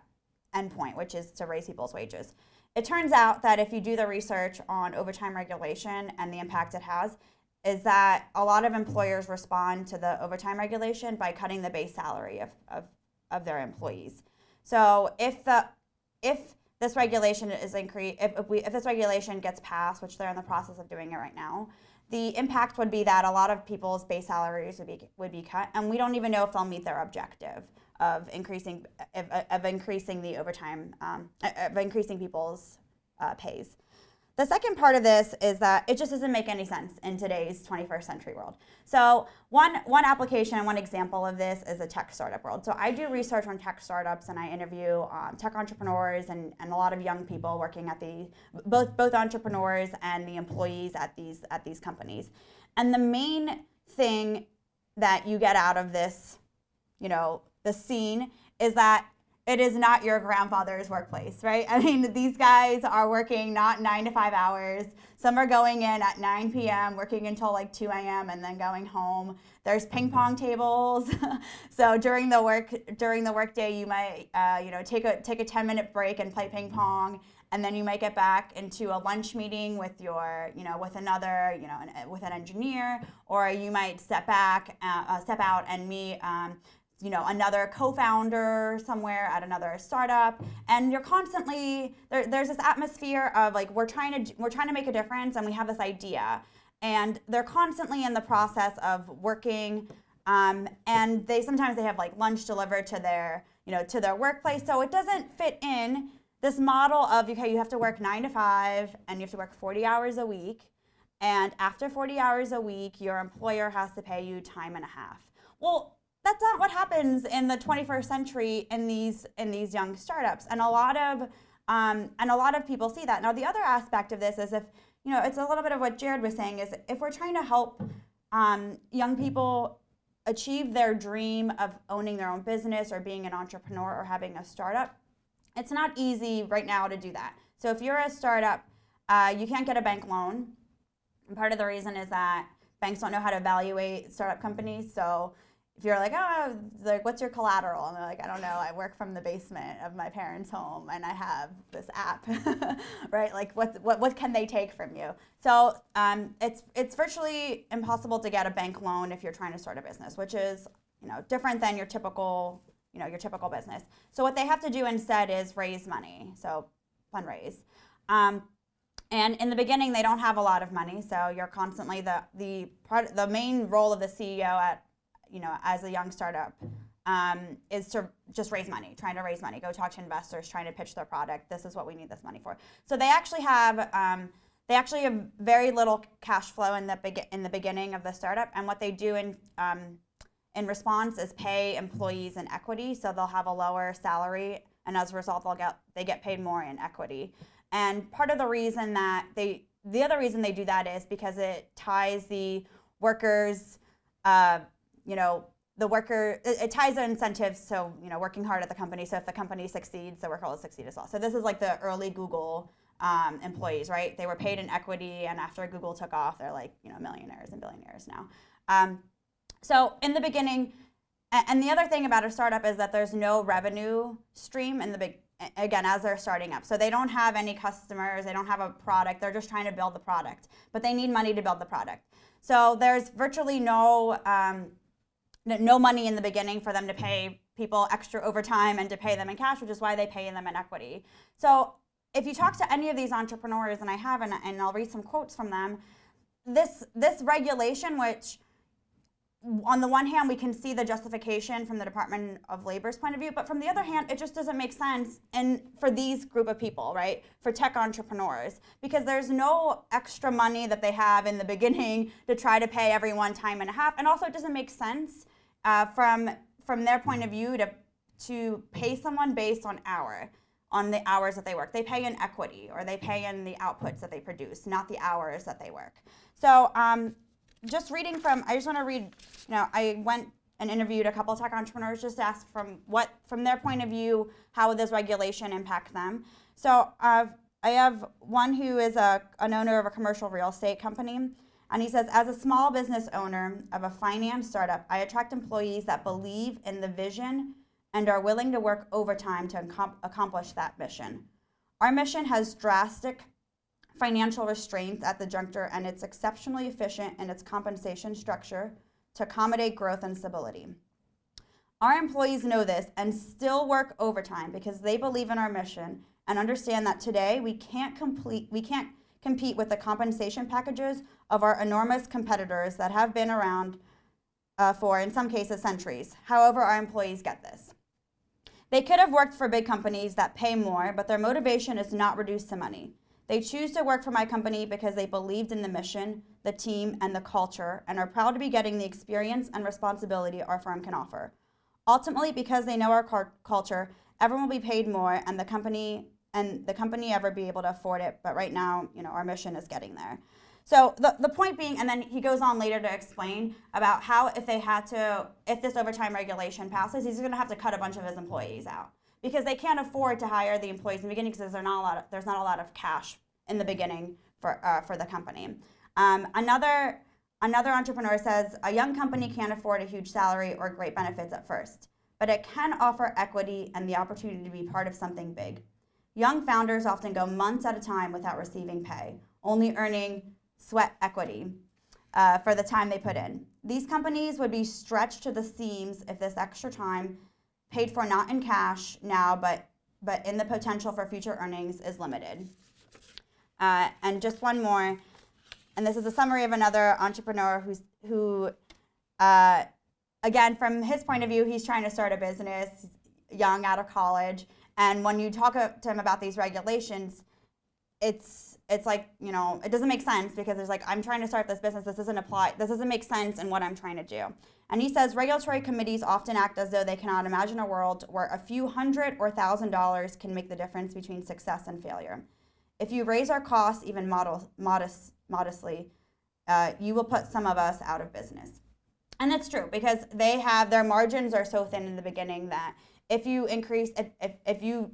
endpoint, which is to raise people's wages. It turns out that if you do the research on overtime regulation and the impact it has, is that a lot of employers respond to the overtime regulation by cutting the base salary of, of, of their employees. So if the if this regulation is increased, if, if, we, if this regulation gets passed, which they're in the process of doing it right now, the impact would be that a lot of people's base salaries would be would be cut, and we don't even know if they'll meet their objective of increasing of, of increasing the overtime um, of increasing people's uh, pays. The second part of this is that it just doesn't make any sense in today's 21st century world. So one, one application and one example of this is a tech startup world. So I do research on tech startups and I interview um, tech entrepreneurs and, and a lot of young people working at the, both, both entrepreneurs and the employees at these, at these companies. And the main thing that you get out of this, you know, the scene is that it is not your grandfather's workplace, right? <laughs> I mean, these guys are working not nine to five hours. Some are going in at 9 p.m., working until like 2 a.m., and then going home. There's ping pong tables. <laughs> so during the work during the workday, you might uh, you know take a take a 10 minute break and play ping pong, and then you might get back into a lunch meeting with your you know with another you know an, with an engineer, or you might step back uh, uh step out and meet. Um, you know another co-founder somewhere at another startup. And you're constantly there, there's this atmosphere of like we're trying to we're trying to make a difference and we have this idea. And they're constantly in the process of working um, and they sometimes they have like lunch delivered to their you know to their workplace. So it doesn't fit in this model of okay you have to work nine to five and you have to work 40 hours a week. And after 40 hours a week your employer has to pay you time and a half. Well that's not what happens in the 21st century in these in these young startups. And a lot of um, and a lot of people see that. Now the other aspect of this is if you know it's a little bit of what jared was saying is if we're trying to help um, young people achieve their dream of owning their own business or being an entrepreneur or having a startup it's not easy right now to do that. So if you're a startup uh, you can't get a bank loan. And part of the reason is that banks don't know how to evaluate startup companies. So if you're like, oh, like, what's your collateral? And they're like, I don't know. I work from the basement of my parents' home, and I have this app, <laughs> right? Like, what, what, what can they take from you? So um, it's it's virtually impossible to get a bank loan if you're trying to start a business, which is you know different than your typical you know your typical business. So what they have to do instead is raise money, so fundraise. Um, and in the beginning, they don't have a lot of money, so you're constantly the the part the main role of the CEO at you know, as a young startup, um, is to just raise money, trying to raise money, go talk to investors, trying to pitch their product. This is what we need this money for. So they actually have um, they actually have very little cash flow in the in the beginning of the startup, and what they do in um, in response is pay employees in equity. So they'll have a lower salary, and as a result, they'll get they get paid more in equity. And part of the reason that they the other reason they do that is because it ties the workers. Uh, you know, the worker, it, it ties their incentives so, you know, working hard at the company. So if the company succeeds, the worker will succeed as well. So this is like the early Google um, employees, right? They were paid in equity, and after Google took off, they're like, you know, millionaires and billionaires now. Um, so in the beginning, and the other thing about a startup is that there's no revenue stream in the big again as they're starting up so they don't have any customers they don't have a product they're just trying to build the product but they need money to build the product so there's virtually no um, no money in the beginning for them to pay people extra overtime and to pay them in cash, which is why they pay them in equity. So if you talk to any of these entrepreneurs, and I have, and, and I'll read some quotes from them, this this regulation, which on the one hand, we can see the justification from the Department of Labor's point of view, but from the other hand, it just doesn't make sense and for these group of people, right? For tech entrepreneurs, because there's no extra money that they have in the <laughs> beginning to try to pay everyone time and a half, and also it doesn't make sense uh, from from their point of view to to pay someone based on hour on the hours that they work. They pay in equity or they pay in the outputs that they produce, not the hours that they work. So um, just reading from, I just want to read, you know, I went and interviewed a couple tech entrepreneurs just to ask from what, from their point of view, how would this regulation impact them. So uh, I have one who is a, an owner of a commercial real estate company. And he says, as a small business owner of a finance startup, I attract employees that believe in the vision and are willing to work overtime to accomplish that mission. Our mission has drastic financial restraints at the juncture, and it's exceptionally efficient in its compensation structure to accommodate growth and stability. Our employees know this and still work overtime because they believe in our mission and understand that today we can't complete we can't compete with the compensation packages of our enormous competitors that have been around uh, for, in some cases, centuries. However, our employees get this. They could have worked for big companies that pay more, but their motivation is not reduced to money. They choose to work for my company because they believed in the mission, the team, and the culture, and are proud to be getting the experience and responsibility our firm can offer. Ultimately, because they know our culture, everyone will be paid more, and the company and the company ever be able to afford it. But right now, you know, our mission is getting there. So the, the point being, and then he goes on later to explain about how if they had to, if this overtime regulation passes, he's going to have to cut a bunch of his employees out because they can't afford to hire the employees in the beginning because there's not a lot of, there's not a lot of cash in the beginning for, uh, for the company. Um, another, another entrepreneur says a young company can't afford a huge salary or great benefits at first, but it can offer equity and the opportunity to be part of something big. Young founders often go months at a time without receiving pay, only earning sweat equity uh, for the time they put in. These companies would be stretched to the seams if this extra time, paid for not in cash now, but, but in the potential for future earnings, is limited. Uh, and just one more, and this is a summary of another entrepreneur who's, who, uh, again, from his point of view, he's trying to start a business, young, out of college. And when you talk to him about these regulations, it's it's like you know it doesn't make sense because there's like i'm trying to start this business. This doesn't apply this doesn't make sense in what i'm trying to do. And he says regulatory committees often act as though they cannot imagine a world where a few hundred or thousand dollars can make the difference between success and failure. If you raise our costs even model, modest, modestly uh, you will put some of us out of business. And that's true because they have their margins are so thin in the beginning that if you increase if, if, if you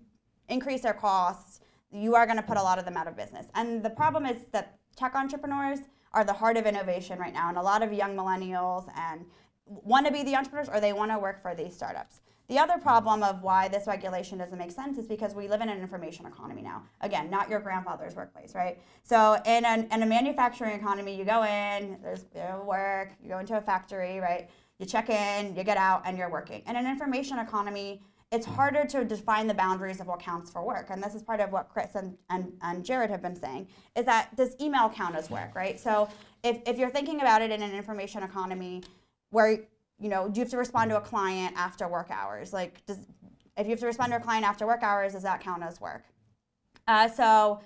increase their costs you are going to put a lot of them out of business. And the problem is that tech entrepreneurs are the heart of innovation right now, and a lot of young millennials and want to be the entrepreneurs or they want to work for these startups. The other problem of why this regulation doesn't make sense is because we live in an information economy now. Again, not your grandfather's workplace, right? So in, an, in a manufacturing economy, you go in, there's you know, work, you go into a factory, right? You check in, you get out, and you're working. In an information economy, it's harder to define the boundaries of what counts for work. And this is part of what Chris and, and, and Jared have been saying, is that does email count as work, right? So if, if you're thinking about it in an information economy where, you know, do you have to respond to a client after work hours? Like, does, if you have to respond to a client after work hours, does that count as work? Uh, so,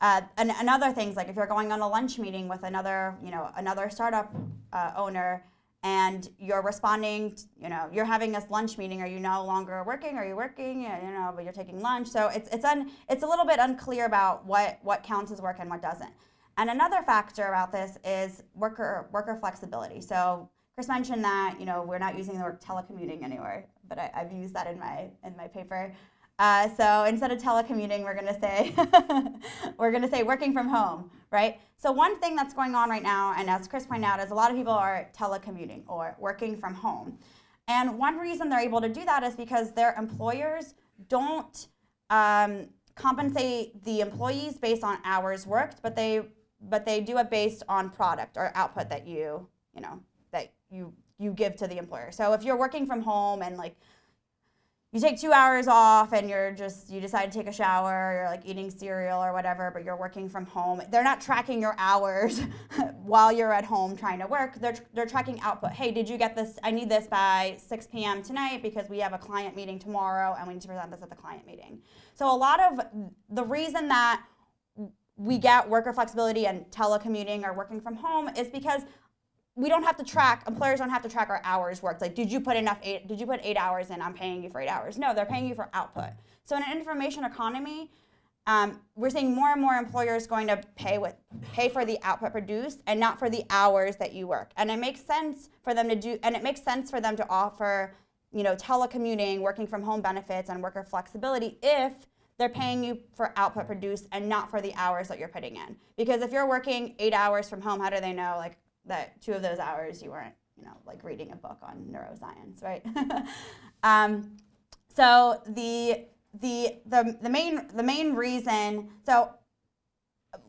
uh, and, and other things, like if you're going on a lunch meeting with another, you know, another startup uh, owner, and you're responding, you know, you're having this lunch meeting. Are you no longer working? Are you working? You know, but you're taking lunch. So it's it's un, it's a little bit unclear about what what counts as work and what doesn't. And another factor about this is worker worker flexibility. So Chris mentioned that you know we're not using the word telecommuting anywhere, but I, have used that in my in my paper. Uh, so instead of telecommuting, we're going to say <laughs> we're going to say working from home, right? So one thing that's going on right now, and as Chris pointed out, is a lot of people are telecommuting or working from home. And one reason they're able to do that is because their employers don't um, compensate the employees based on hours worked, but they but they do it based on product or output that you you know that you you give to the employer. So if you're working from home and like you take two hours off and you're just you decide to take a shower you're like eating cereal or whatever but you're working from home. They're not tracking your hours <laughs> while you're at home trying to work. They're, they're tracking output. Hey did you get this? I need this by 6 p.m tonight because we have a client meeting tomorrow and we need to present this at the client meeting. So a lot of the reason that we get worker flexibility and telecommuting or working from home is because we don't have to track employers don't have to track our hours worked. Like did you put enough eight did you put eight hours in? I'm paying you for eight hours. No they're paying you for output. So in an information economy um, we're seeing more and more employers going to pay with pay for the output produced and not for the hours that you work. And it makes sense for them to do and it makes sense for them to offer you know telecommuting working from home benefits and worker flexibility if they're paying you for output produced and not for the hours that you're putting in. Because if you're working eight hours from home how do they know like that two of those hours you weren't you know like reading a book on neuroscience right? <laughs> Um, so the the the the main the main reason so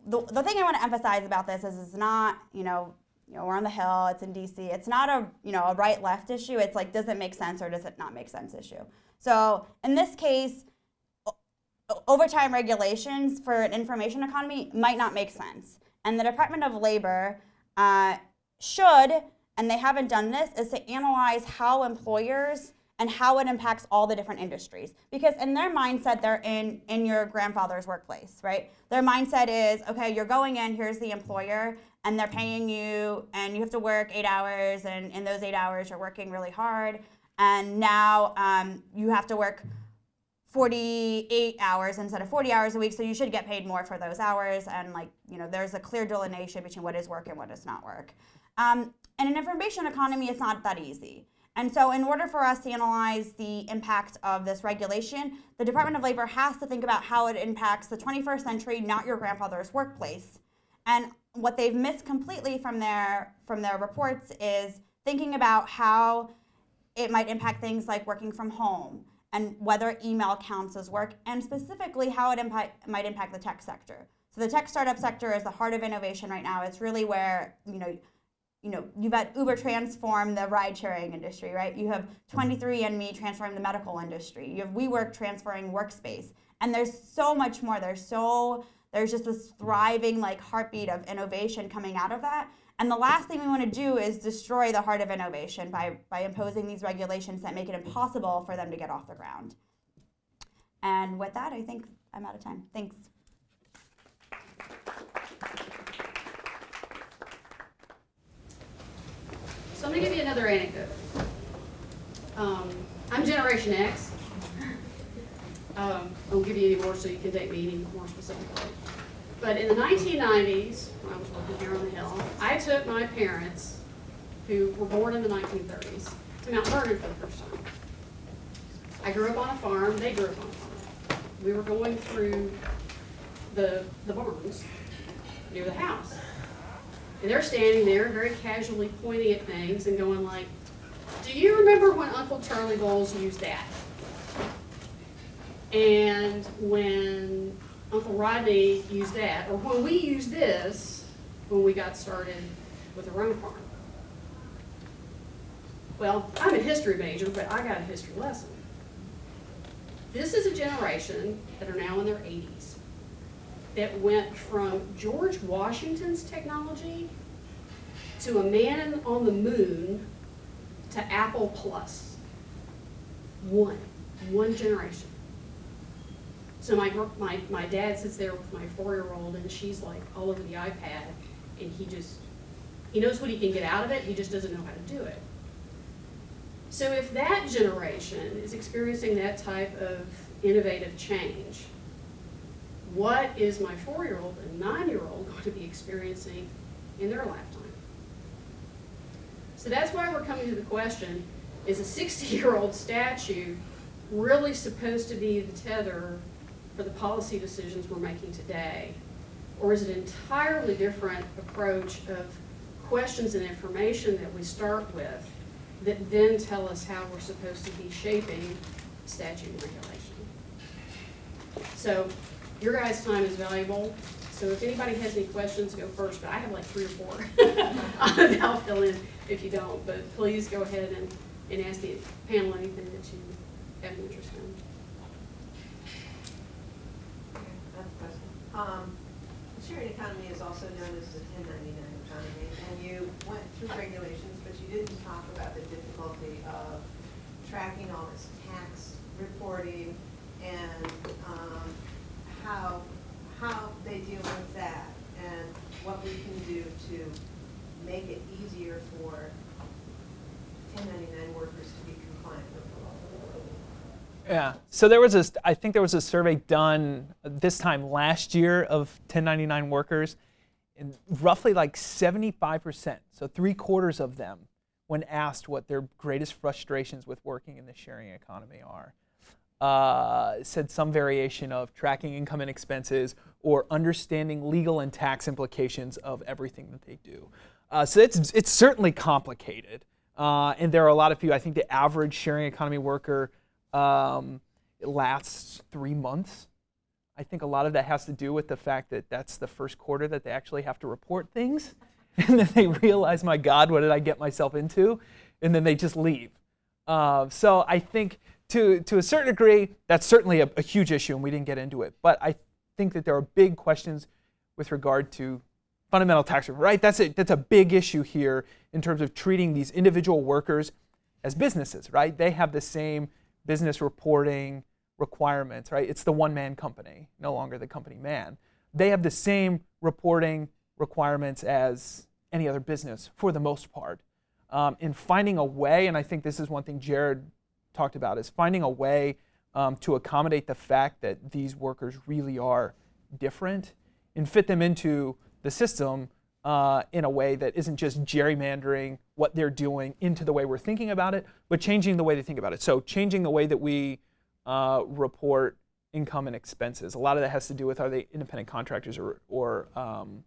the, the thing I want to emphasize about this is it's not you know you know we're on the hill it's in DC it's not a you know a right left issue it's like does it make sense or does it not make sense issue? So in this case overtime regulations for an information economy might not make sense. And the Department of Labor uh, should and they haven't done this is to analyze how employers and how it impacts all the different industries. Because in their mindset they're in in your grandfather's workplace right? Their mindset is okay you're going in here's the employer and they're paying you and you have to work eight hours and in those eight hours you're working really hard. And now um, you have to work 48 hours instead of 40 hours a week so you should get paid more for those hours. And like you know there's a clear delineation between what is work and what is not work um, in an information economy it's not that easy. And so in order for us to analyze the impact of this regulation the department of labor has to think about how it impacts the 21st century not your grandfather's workplace. And what they've missed completely from their from their reports is thinking about how it might impact things like working from home and whether email counts as work and specifically how it might impact the tech sector. So the tech startup sector is the heart of innovation right now. It's really where you know you know you've had uber transform the ride sharing industry right you have 23andme transforming the medical industry you have wework transferring workspace and there's so much more there's so there's just this thriving like heartbeat of innovation coming out of that and the last thing we want to do is destroy the heart of innovation by, by imposing these regulations that make it impossible for them to get off the ground. And with that, I think I'm out of time. Thanks. So I'm gonna give you another anecdote. Um, I'm Generation X. Um, I won't give you any more so you can date me any more specifically. But in the 1990s, when I was working here on the Hill, I took my parents, who were born in the 1930s, to Mount Vernon for the first time. I grew up on a farm, they grew up on a farm. We were going through the, the barns near the house. And they're standing there very casually pointing at things and going like, do you remember when Uncle Charlie Bowles used that? And when Uncle Rodney used that, or when we used this, when we got started with the Rome Farm. Well, I'm a history major, but I got a history lesson. This is a generation that are now in their 80s that went from George Washington's technology to a man on the moon to Apple Plus. One, one generation. So my, my, my dad sits there with my four-year-old and she's like all over the iPad and he just, he knows what he can get out of it, he just doesn't know how to do it. So if that generation is experiencing that type of innovative change, what is my four-year-old and nine-year-old going to be experiencing in their lifetime? So that's why we're coming to the question, is a 60-year-old statute really supposed to be the tether for the policy decisions we're making today? Or is it an entirely different approach of questions and information that we start with that then tell us how we're supposed to be shaping statute regulation? So your guys' time is valuable, so if anybody has any questions, go first, but I have like three or four. <laughs> I'll fill in if you don't, but please go ahead and, and ask the panel anything that you have an interest in. Um, the sharing economy is also known as the ten ninety-nine economy, and you went through regulations, but you didn't talk about the difficulty of tracking all this tax reporting and, um, how, how they deal with that and what we can do to make it easier for 1099 workers to be compliant with the law. Yeah. So there was a, I think there was a survey done this time last year of 1099 workers, and roughly like 75%, so three quarters of them, when asked what their greatest frustrations with working in the sharing economy are uh, said some variation of tracking income and expenses or understanding legal and tax implications of everything that they do. Uh, so it's, it's certainly complicated. Uh, and there are a lot of people, I think the average sharing economy worker um, lasts three months. I think a lot of that has to do with the fact that that's the first quarter that they actually have to report things. <laughs> And then they realize, my God, what did I get myself into? And then they just leave. Uh, so I think to, to a certain degree, that's certainly a, a huge issue, and we didn't get into it. But I think that there are big questions with regard to fundamental tax reform, right? That's a, that's a big issue here in terms of treating these individual workers as businesses, right? They have the same business reporting requirements, right? It's the one man company, no longer the company man. They have the same reporting requirements as any other business for the most part. Um, in finding a way, and I think this is one thing Jared talked about, is finding a way um, to accommodate the fact that these workers really are different and fit them into the system uh, in a way that isn't just gerrymandering what they're doing into the way we're thinking about it, but changing the way they think about it. So changing the way that we uh, report income and expenses. A lot of that has to do with are they independent contractors or, or, um,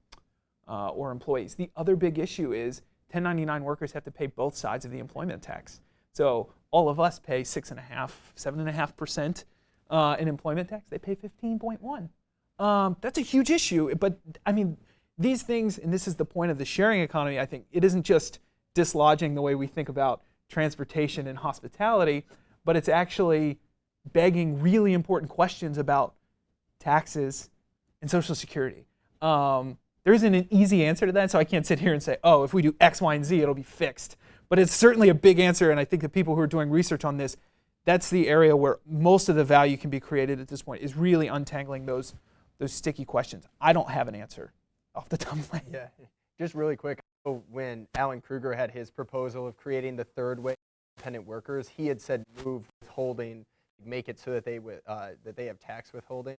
uh, or employees. The other big issue is 1099 workers have to pay both sides of the employment tax. So all of us pay six and a half, seven and a half percent uh, in employment tax. They pay 15.1. Um, that's a huge issue. But I mean, these things, and this is the point of the sharing economy, I think, it isn't just dislodging the way we think about transportation and hospitality, but it's actually begging really important questions about taxes and Social Security. Um, there isn't an easy answer to that, so I can't sit here and say, oh, if we do X, Y, and Z, it'll be fixed. But it's certainly a big answer, and I think the people who are doing research on this, that's the area where most of the value can be created at this point, is really untangling those, those sticky questions. I don't have an answer off the top of my head. Yeah, just really quick. When Alan Krueger had his proposal of creating the third way independent workers, he had said move withholding, make it so that they uh, that they have tax withholding.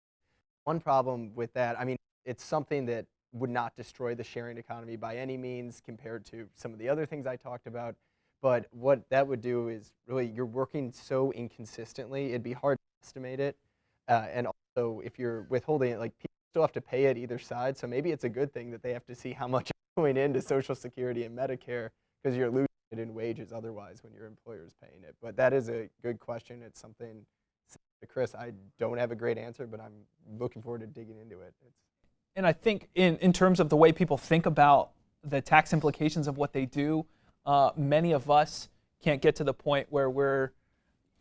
One problem with that, I mean, it's something that would not destroy the sharing economy by any means compared to some of the other things I talked about. But what that would do is really you're working so inconsistently, it'd be hard to estimate it. Uh, and also, if you're withholding it, like people still have to pay it either side. So maybe it's a good thing that they have to see how much <laughs> going into Social Security and Medicare because you're losing it in wages otherwise when your employer is paying it. But that is a good question. It's something, Chris, I don't have a great answer, but I'm looking forward to digging into it. It's and I think in, in terms of the way people think about the tax implications of what they do, uh, many of us can't get to the point where we're,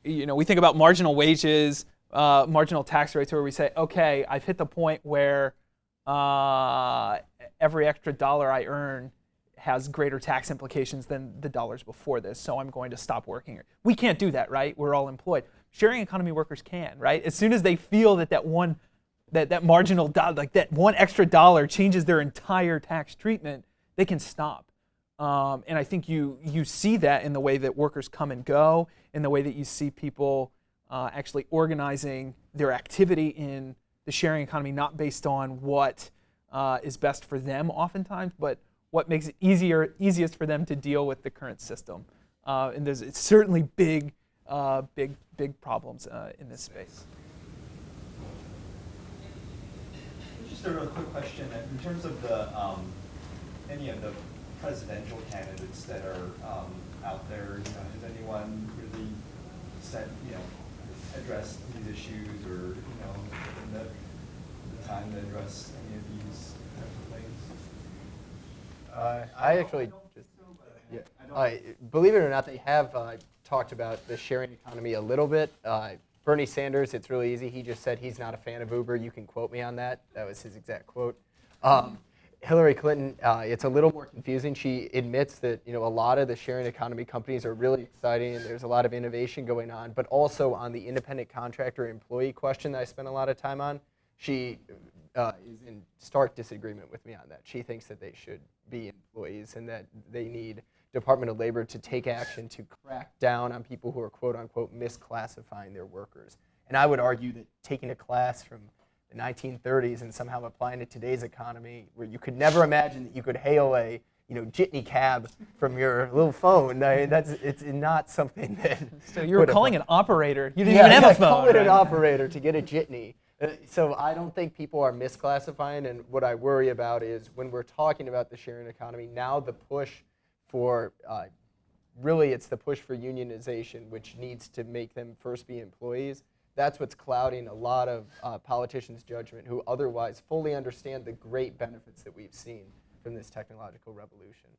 you know, we think about marginal wages, uh, marginal tax rates where we say, okay, I've hit the point where uh, every extra dollar I earn has greater tax implications than the dollars before this, so I'm going to stop working. We can't do that, right? We're all employed. Sharing economy workers can, right? As soon as they feel that that one, that, that marginal dollar, like that one extra dollar changes their entire tax treatment, they can stop. Um, and I think you, you see that in the way that workers come and go, in the way that you see people uh, actually organizing their activity in the sharing economy, not based on what uh, is best for them oftentimes, but what makes it easier, easiest for them to deal with the current system. Uh, and there's it's certainly big, uh, big, big problems uh, in this space. Just a real quick question. In terms of the um, any of the presidential candidates that are um, out there, you know, has anyone really said, you know, address these issues or, you know, in the, the time to address any of these types of things? Uh, I actually just, yeah, I, believe it or not, they have uh, talked about the sharing economy a little bit. Bernie Sanders, it's really easy. He just said he's not a fan of Uber. You can quote me on that. That was his exact quote. Um, Hillary Clinton, uh, it's a little more confusing. She admits that you know a lot of the sharing economy companies are really exciting. and There's a lot of innovation going on, but also on the independent contractor employee question that I spent a lot of time on, she uh, is in stark disagreement with me on that. She thinks that they should be employees and that they need Department of Labor to take action to crack down on people who are quote unquote misclassifying their workers. And I would argue that taking a class from the 1930s and somehow applying it to today's economy, where you could never imagine that you could hail a you know jitney cab from your little phone. I mean, that's it's not something that. <laughs> So you were calling an operator. You didn't Yeah, even have yeah, a phone. Call it an operator to get a jitney. Uh, So I don't think people are misclassifying, and what I worry about is when we're talking about the sharing economy, now the push for uh, really it's the push for unionization, which needs to make them first be employees. That's what's clouding a lot of uh, politicians' judgment who otherwise fully understand the great benefits that we've seen from this technological revolution.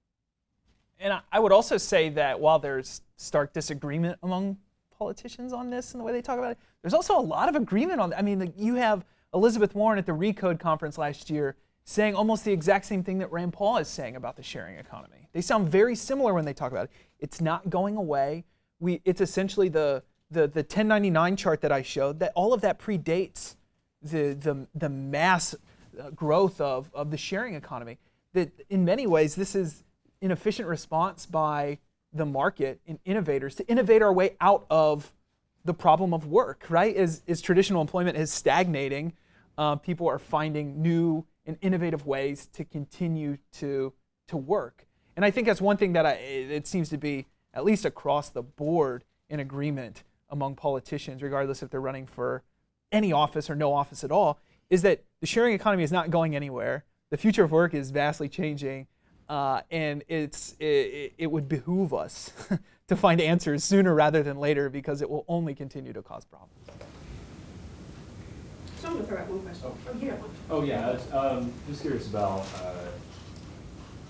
And I- would also say that while there's stark disagreement among politicians on this and the way they talk about it, there's also a lot of agreement on. I mean, you have Elizabeth Warren at the Recode conference last year saying almost the exact same thing that Rand Paul is saying about the sharing economy. They sound very similar when they talk about it. It's not going away. We, it's essentially the, the, the 1099 chart that I showed, that all of that predates the, the, the mass uh, growth of, of the sharing economy. That in many ways, this is an efficient response by the market and innovators to innovate our way out of the problem of work, right? As, as traditional employment is stagnating, uh, people are finding new and innovative ways to continue to, to work. And I think that's one thing that I, it it seems to be, at least across the board, in agreement among politicians, regardless if they're running for any office or no office at all, is that the sharing economy is not going anywhere. The future of work is vastly changing, uh, and it's it, it would behoove us <laughs> to find answers sooner rather than later because it will only continue to cause problems. So I'm gonna throw out one question. Oh, you have one. Oh, yeah, I was, um, just curious about, uh,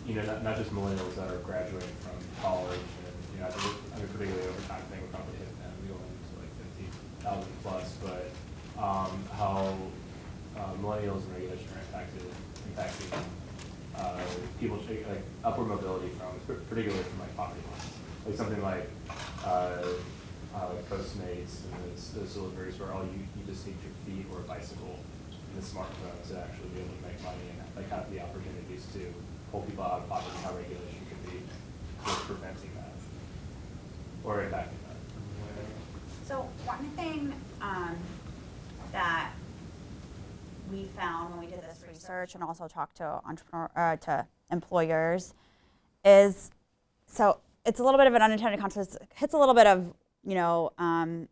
you know, not, not just millennials that are graduating from college and, you know, I think, I mean, particularly overtime thing, we're probably hit them, we going to like fifty thousand plus, but, um, how, uh, millennials and regulation are impacted, impacting, uh, people, take, like, upward mobility from, particularly from like poverty lines. Like something like, uh, uh, like Postmates and those, those deliveries where all you, you just need your feet or a bicycle and the smartphone to actually be able to make money and like have the opportunities to pull people out of poverty, how regulation could be preventing that or impacting that. So one thing um, that we found when we did this research and also talked to entrepreneur uh, to employers is so it's a little bit of an unintended consequence. It hits a little bit of you know. Um,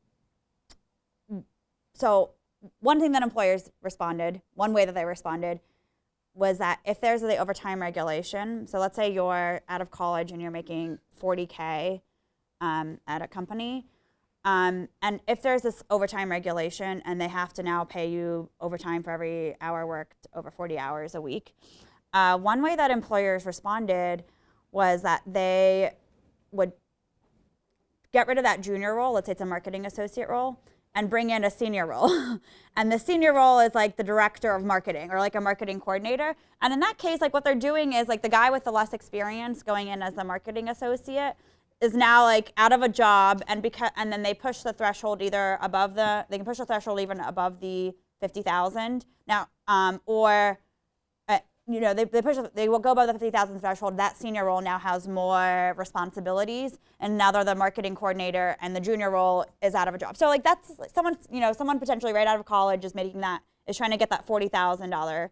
so one thing that employers responded, one way that they responded, was that if there's the overtime regulation. So let's say you're out of college and you're making 40k um, at a company. Um, and if there's this overtime regulation and they have to now pay you overtime for every hour worked over 40 hours a week, uh, one way that employers responded was that they would get rid of that junior role, let's say it's a marketing associate role, and bring in a senior role. <laughs> and the senior role is like the director of marketing or like a marketing coordinator. And in that case, like what they're doing is like the guy with the less experience going in as the marketing associate is now like out of a job and because and then they push the threshold either above the they can push the threshold even above the 50,000 now um, or you know they, they push they will go above the 50,000 threshold that senior role now has more responsibilities and now they're the marketing coordinator and the junior role is out of a job so like that's someone you know someone potentially right out of college is making that is trying to get that $40,000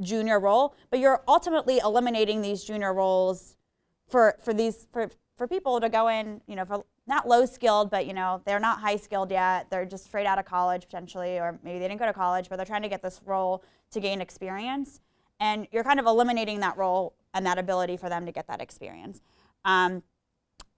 junior role but you're ultimately eliminating these junior roles for for these for for people to go in, you know, for not low skilled, but you know, they're not high skilled yet. They're just straight out of college potentially, or maybe they didn't go to college, but they're trying to get this role to gain experience. And you're kind of eliminating that role and that ability for them to get that experience. Um,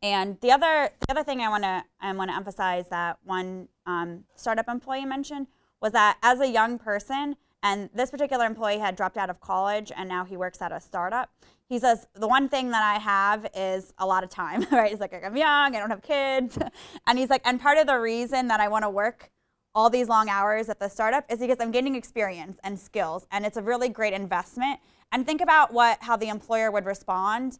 and the other the other thing I want to I want to emphasize that one um, startup employee mentioned was that as a young person, and this particular employee had dropped out of college and now he works at a startup. He says, the one thing that I have is a lot of time, <laughs> right? He's like, I'm young, I don't have kids. <laughs> and he's like, and part of the reason that I want to work all these long hours at the startup is because I'm gaining experience and skills. And it's a really great investment. And think about what how the employer would respond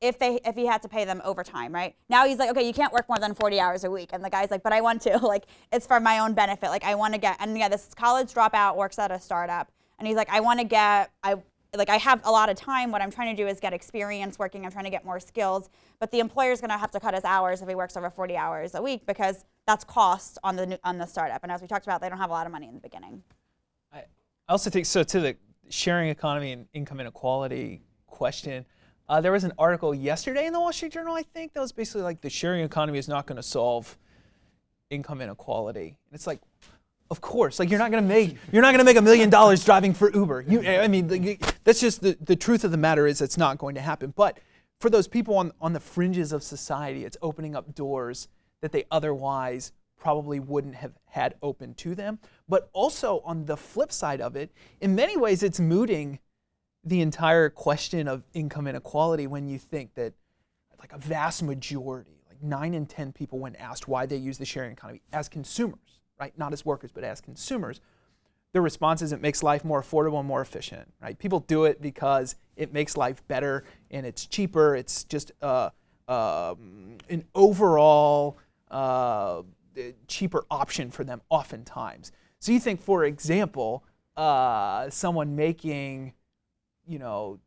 if they if he had to pay them overtime, right? Now he's like, okay, you can't work more than 40 hours a week. And the guy's like, but I want to. <laughs> Like, it's for my own benefit. Like, I want to get, and yeah, this college dropout works at a startup. And he's like, I want to get, I like I have a lot of time. What I'm trying to do is get experience working. I'm trying to get more skills. But the employer's going to have to cut his hours if he works over 40 hours a week because that's cost on the on the startup. And as we talked about, they don't have a lot of money in the beginning. I also think so to the sharing economy and income inequality question. Uh, there was an article yesterday in the Wall Street Journal, I think, that was basically like the sharing economy is not going to solve income inequality. And it's like, of course, like you're not going to make you're not going to make a million dollars driving for Uber. You, I mean, that's just the the truth of the matter is it's not going to happen. But for those people on on the fringes of society, it's opening up doors that they otherwise probably wouldn't have had open to them. But also on the flip side of it, in many ways, it's mooting the entire question of income inequality when you think that like a vast majority, like nine in 10 people when asked why they use the sharing economy as consumers, right? Not as workers, but as consumers, their response is it makes life more affordable and more efficient, right? People do it because it makes life better and it's cheaper. It's just uh, um, an overall uh, cheaper option for them oftentimes. So you think, for example, uh, someone making, you know,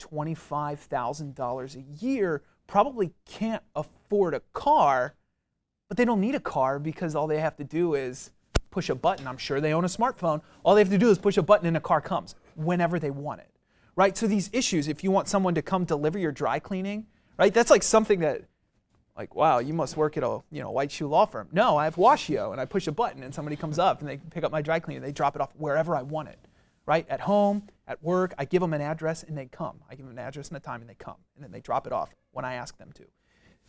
$25,000 a year probably can't afford a car, but they don't need a car because all they have to do is push a button. I'm sure they own a smartphone. All they have to do is push a button and a car comes whenever they want it. Right? So these issues, if you want someone to come deliver your dry cleaning, right? That's like something that like, wow, you must work at a you know white shoe law firm. No, I have Washio, and I push a button, and somebody comes up and they pick up my dry cleaner, and They drop it off wherever I want it, right? At home, at work, I give them an address and they come. I give them an address and a time and they come, and then they drop it off when I ask them to.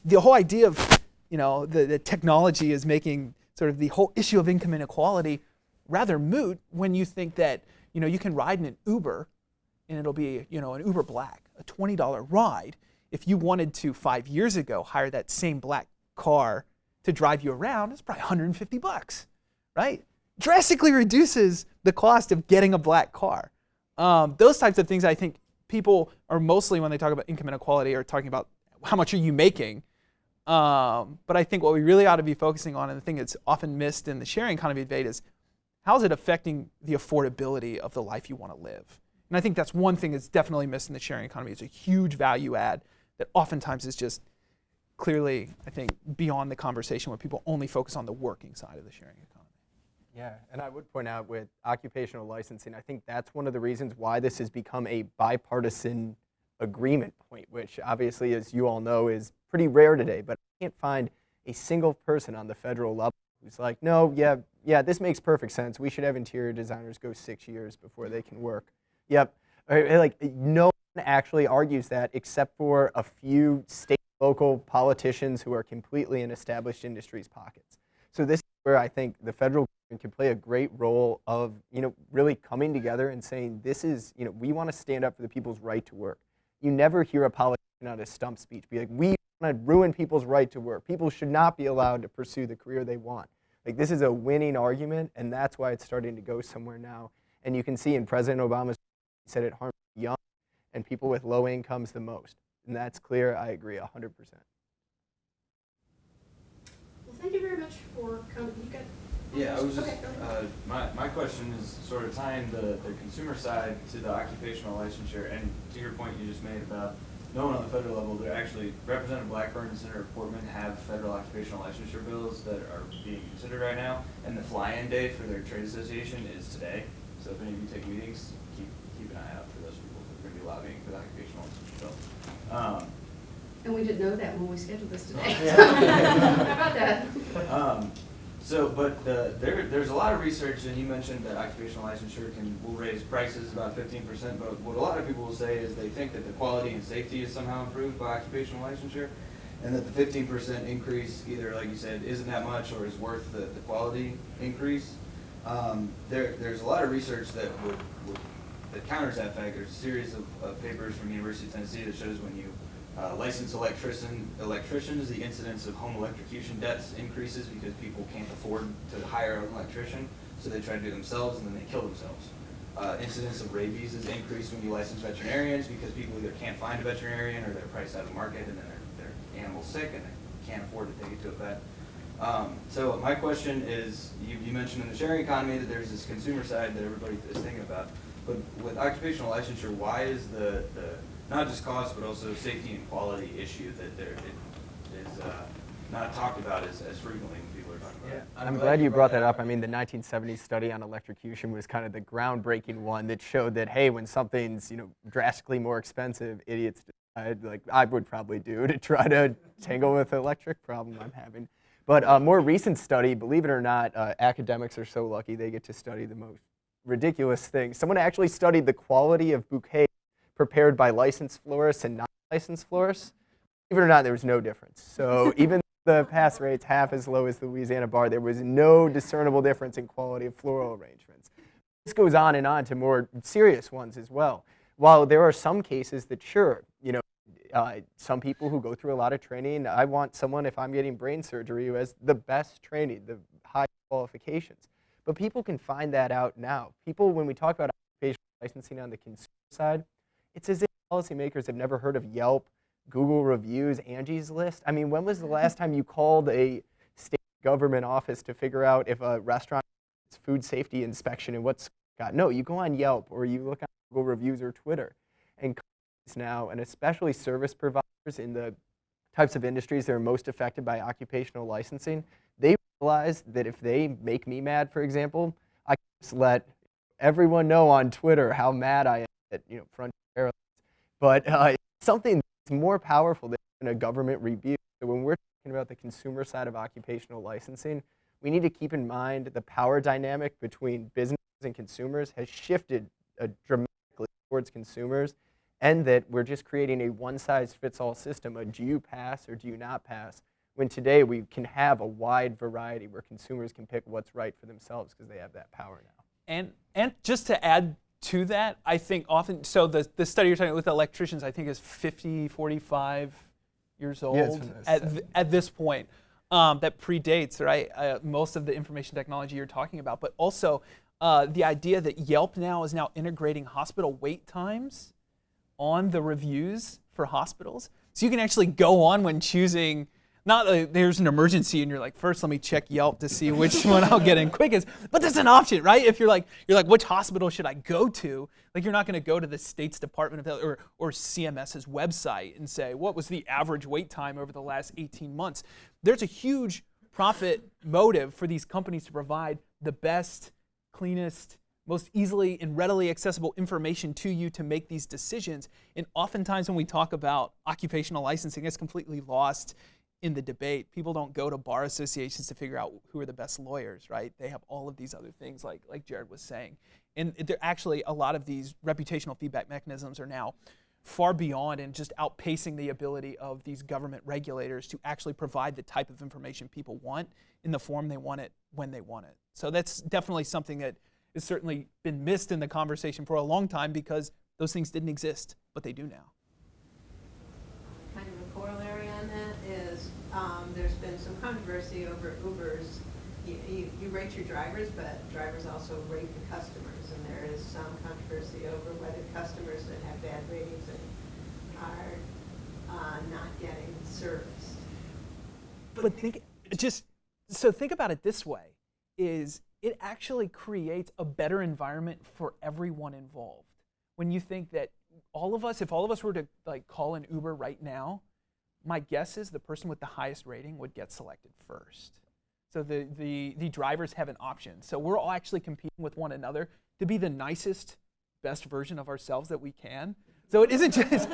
The whole idea of you know the, the technology is making sort of the whole issue of income inequality rather moot when you think that you know you can ride in an Uber and it'll be you know an Uber Black, a $20 ride if you wanted to five years ago hire that same black car to drive you around, it's probably 150 bucks, right? Drastically reduces the cost of getting a black car. Um, those types of things, I think people are mostly when they talk about income inequality are talking about how much are you making. Um, but I think what we really ought to be focusing on, and the thing that's often missed in the sharing economy debate, is how is it affecting the affordability of the life you want to live? And I think that's one thing that's definitely missed in the sharing economy. It's a huge value add that oftentimes is just clearly, I think, beyond the conversation where people only focus on the working side of the sharing economy. Yeah, and I would point out with occupational licensing, I think that's one of the reasons why this has become a bipartisan agreement point, which obviously, as you all know, is pretty rare today. But I can't find a single person on the federal level who's like, no, yeah, yeah, this makes perfect sense. We should have interior designers go six years before they can work. Yep, like no actually argues that except for a few state local politicians who are completely in established industries pockets. So this is where I think the federal government can play a great role of, you know, really coming together and saying this is, you know, we want to stand up for the people's right to work. You never hear a politician on a stump speech be like, we want to ruin people's right to work. People should not be allowed to pursue the career they want. Like this is a winning argument, and that's why it's starting to go somewhere now. And you can see in President Obama's said it harms young and people with low incomes the most. And that's clear. I agree 100%. Well, thank you very much for coming. You got Yeah, I was just, Okay, go uh, my, my question is sort of tying the, the consumer side to the occupational licensure, and to your point you just made about no one on the federal level, they're actually, Representative Blackburn and Senator Portman have federal occupational licensure bills that are being considered right now, and the fly-in day for their trade association is today. So if any of you take meetings, keep, keep an eye out for those people, who are gonna be lobbying for the occupational licensure bill. Um, And we didn't know that when we scheduled this today. <laughs> Yeah. How about that? Um, so, but the, there, there's a lot of research, and you mentioned that occupational licensure can, will raise prices about fifteen percent, but what a lot of people will say is they think that the quality and safety is somehow improved by occupational licensure, and that the fifteen percent increase, either, like you said, isn't that much or is worth the, the quality increase. Um, there, there's a lot of research that would, would, that counters that fact. There's a series of, of papers from the University of Tennessee that shows when you uh, licensed electrician, electricians, the incidence of home electrocution deaths increases because people can't afford to hire an electrician, so they try to do it themselves and then they kill themselves. Uh, incidence of rabies is increased when you license veterinarians because people either can't find a veterinarian or they're priced out of the market and then their, their animal's sick and they can't afford to take it to a vet. Um, so my question is, you, you mentioned in the sharing economy that there's this consumer side that everybody is thinking about. But with occupational licensure, why is the, the, not just cost, but also safety and quality issue that there, it is, uh, not talked about as, as frequently when people are talking about it? I'm glad you brought that up. I mean, the 1970s study on electrocution was kind of the groundbreaking one that showed that, hey, when something's, you know, drastically more expensive, idiots decide, like I would probably do, to try to tangle with the electric problem I'm having. But a more recent study, believe it or not, uh, academics are so lucky they get to study the most ridiculous things. Someone actually studied the quality of bouquets prepared by licensed florists and non-licensed florists. Believe it or not, there was no difference. So <laughs> even the pass rate's half as low as the Louisiana bar, there was no discernible difference in quality of floral arrangements. This goes on and on to more serious ones as well. While there are some cases that sure, you know, uh, some people who go through a lot of training, I want someone, if I'm getting brain surgery, who has the best training, the high qualifications. But people can find that out now. People, when we talk about occupational licensing on the consumer side, it's as if policymakers have never heard of Yelp, Google reviews, Angie's List. I mean, when was the mm-hmm. last time you called a state government office to figure out if a restaurant food safety inspection and what's got? No, you go on Yelp or you look on Google reviews or Twitter. And companies now, and especially service providers in the types of industries that are most affected by occupational licensing, they realize that if they make me mad, for example, I can just let everyone know on Twitter how mad I am at you know Frontier Airlines. But uh, something that's more powerful than a government review. So when we're talking about the consumer side of occupational licensing, we need to keep in mind the power dynamic between businesses and consumers has shifted uh, dramatically towards consumers and that we're just creating a one-size-fits-all system, a do you pass or do you not pass, when today we can have a wide variety where consumers can pick what's right for themselves because they have that power now. And, and just to add to that, I think often, so the, the study you're talking about with electricians, I think is 50, 45 years old Yeah, it's from the at, th- at this point. Um, that predates, right, uh, most of the information technology you're talking about, but also uh, the idea that Yelp now is now integrating hospital wait times on the reviews for hospitals. So you can actually go on when choosing, not like there's an emergency and you're like, first let me check Yelp to see which <laughs> one I'll get in quickest. But there's an option, right? If you're like, you're like, which hospital should I go to? Like you're not going to go to the state's Department of Health or, or CMS's website and say, what was the average wait time over the last 18 months? There's a huge profit motive for these companies to provide the best, cleanest, most easily and readily accessible information to you to make these decisions. And oftentimes when we talk about occupational licensing, it's completely lost in the debate. People don't go to bar associations to figure out who are the best lawyers, right? They have all of these other things like, like Jared was saying. And there actually a lot of these reputational feedback mechanisms are now far beyond and just outpacing the ability of these government regulators to actually provide the type of information people want in the form they want it when they want it. So that's definitely something that has certainly been missed in the conversation for a long time because those things didn't exist, but they do now. Kind of a corollary on that is, um, there's been some controversy over Uber's, you, you, you rate your drivers, but drivers also rate the customers, and there is some controversy over whether customers that have bad ratings are, uh, not getting serviced. But think just so think about it this way is it actually creates a better environment for everyone involved. When you think that all of us, if all of us were to like call an Uber right now, my guess is the person with the highest rating would get selected first. So the, the, the drivers have an option. So we're all actually competing with one another to be the nicest, best version of ourselves that we can. So it isn't <laughs> just,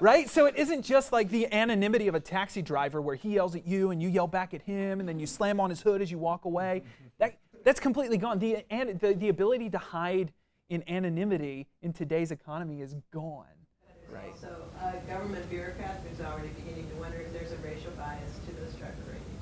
right? So it isn't just like the anonymity of a taxi driver where he yells at you and you yell back at him and then you slam on his hood as you walk away. That, that's completely gone. The, and the, the ability to hide in anonymity in today's economy is gone. Right. So a government bureaucrat who's already beginning to wonder if there's a racial bias to those driver ratings.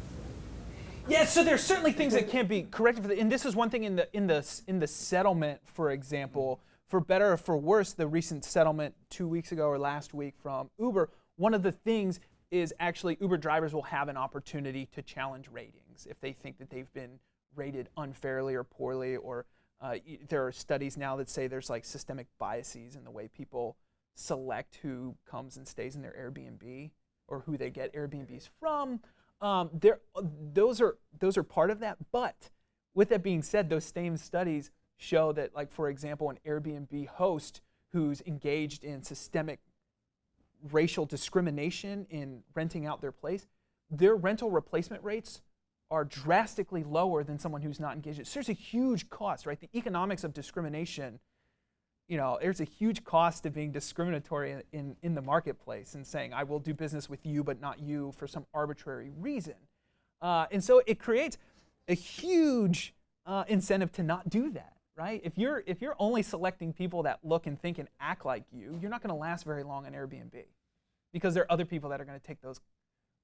Yeah, so there's certainly things that can't be corrected for the, and this is one thing in the in the in the settlement, for example, for better or for worse, the recent settlement two weeks ago or last week from Uber. One of the things is actually Uber drivers will have an opportunity to challenge ratings if they think that they've been rated unfairly or poorly, or uh, there are studies now that say there's like systemic biases in the way people select who comes and stays in their Airbnb or who they get Airbnbs from. Um, there, those are those are part of that. But with that being said, those same studies show that, like for example, an Airbnb host who's engaged in systemic racial discrimination in renting out their place, their rental replacement rates are drastically lower than someone who's not engaged. So there's a huge cost, right? The economics of discrimination, you know, there's a huge cost of being discriminatory in, in, the marketplace and saying, I will do business with you, but not you for some arbitrary reason. Uh, and so it creates a huge uh, incentive to not do that, right? If you're, if you're only selecting people that look and think and act like you, you're not going to last very long on Airbnb because there are other people that are going to take those,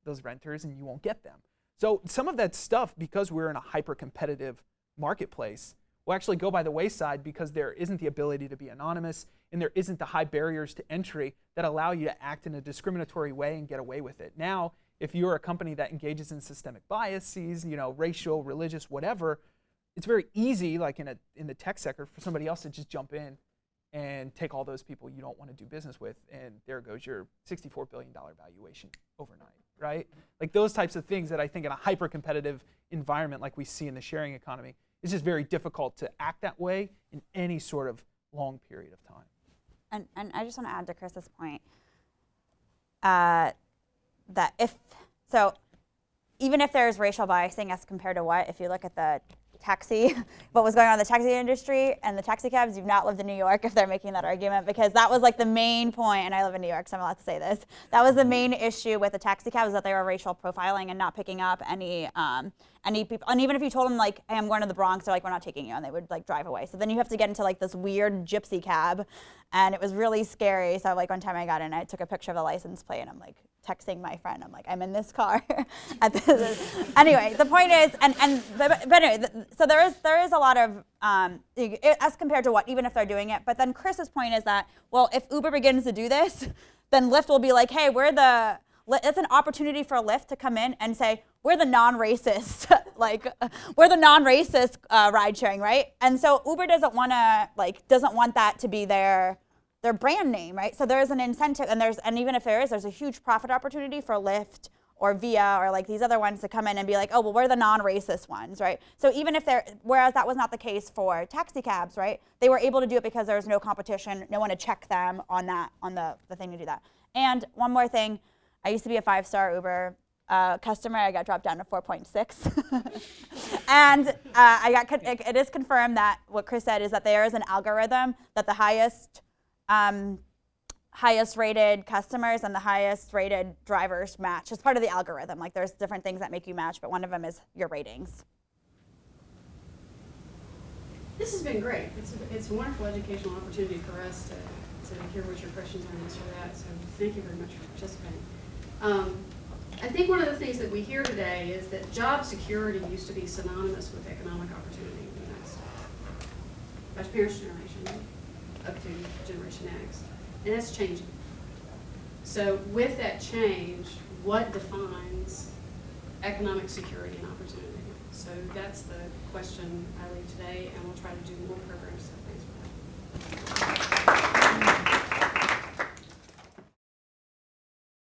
those renters and you won't get them. So some of that stuff, because we're in a hyper competitive marketplace, will actually go by the wayside because there isn't the ability to be anonymous and there isn't the high barriers to entry that allow you to act in a discriminatory way and get away with it. Now, if you're a company that engages in systemic biases, you know, racial, religious, whatever, it's very easy, like in, a, in the tech sector, for somebody else to just jump in and take all those people you don't want to do business with, and there goes your $64 billion valuation overnight, right? Like those types of things that I think in a hyper competitive environment like we see in the sharing economy, it's just very difficult to act that way in any sort of long period of time. And, and I just want to add to Chris's point uh, that if, so even if there's racial biasing as compared to what, if you look at the taxi, <laughs> what was going on in the taxi industry and the taxi cabs, you've not lived in New York if they're making that argument because that was like the main point, and I live in New York, so I'm allowed to say this. That was the main issue with the taxi cabs that they were racial profiling and not picking up any um, any people. And even if you told them like, "Hey, I'm going to the Bronx," they're like, "We're not taking you," and they would like drive away. So then you have to get into like this weird gypsy cab, and it was really scary. So like one time I got in, I took a picture of the license plate, and I'm like, texting my friend. I'm like, I'm in this car. <laughs> Anyway, the point is, and and but, anyway, so there is there is a lot of um, as compared to what even if they're doing it. But then Chris's point is that well, if Uber begins to do this, <laughs> then Lyft will be like, hey, we're the it's an opportunity for Lyft to come in and say we're the non-racist, <laughs> like we're the non-racist uh, ride sharing, right? And so Uber doesn't want to like doesn't want that to be their their brand name, right? So there's an incentive, and there's and even if there is, there's a huge profit opportunity for Lyft or Via or like these other ones to come in and be like, oh, well, we're the non-racist ones, right? So even if they're, whereas that was not the case for taxi cabs, right? They were able to do it because there was no competition, no one to check them on that, on the, the thing to do that. And one more thing, I used to be a five-star Uber uh, customer. I got dropped down to 4.6. <laughs> and uh, I got, it, it is confirmed that what Chris said is that there is an algorithm that the highest um, highest rated customers and the highest rated drivers match. It's part of the algorithm. Like there's different things that make you match, but one of them is your ratings. This has been great. It's a, it's a wonderful educational opportunity for us to, to hear what your questions are and answer that. So thank you very much for participating. Um, I think one of the things that we hear today is that job security used to be synonymous with economic opportunity in the United States. Parents' generation, up through Generation X. And that's changing. So with that change, what defines economic security and opportunity? So that's the question I leave today, and we'll try to do more programs. So thanks that.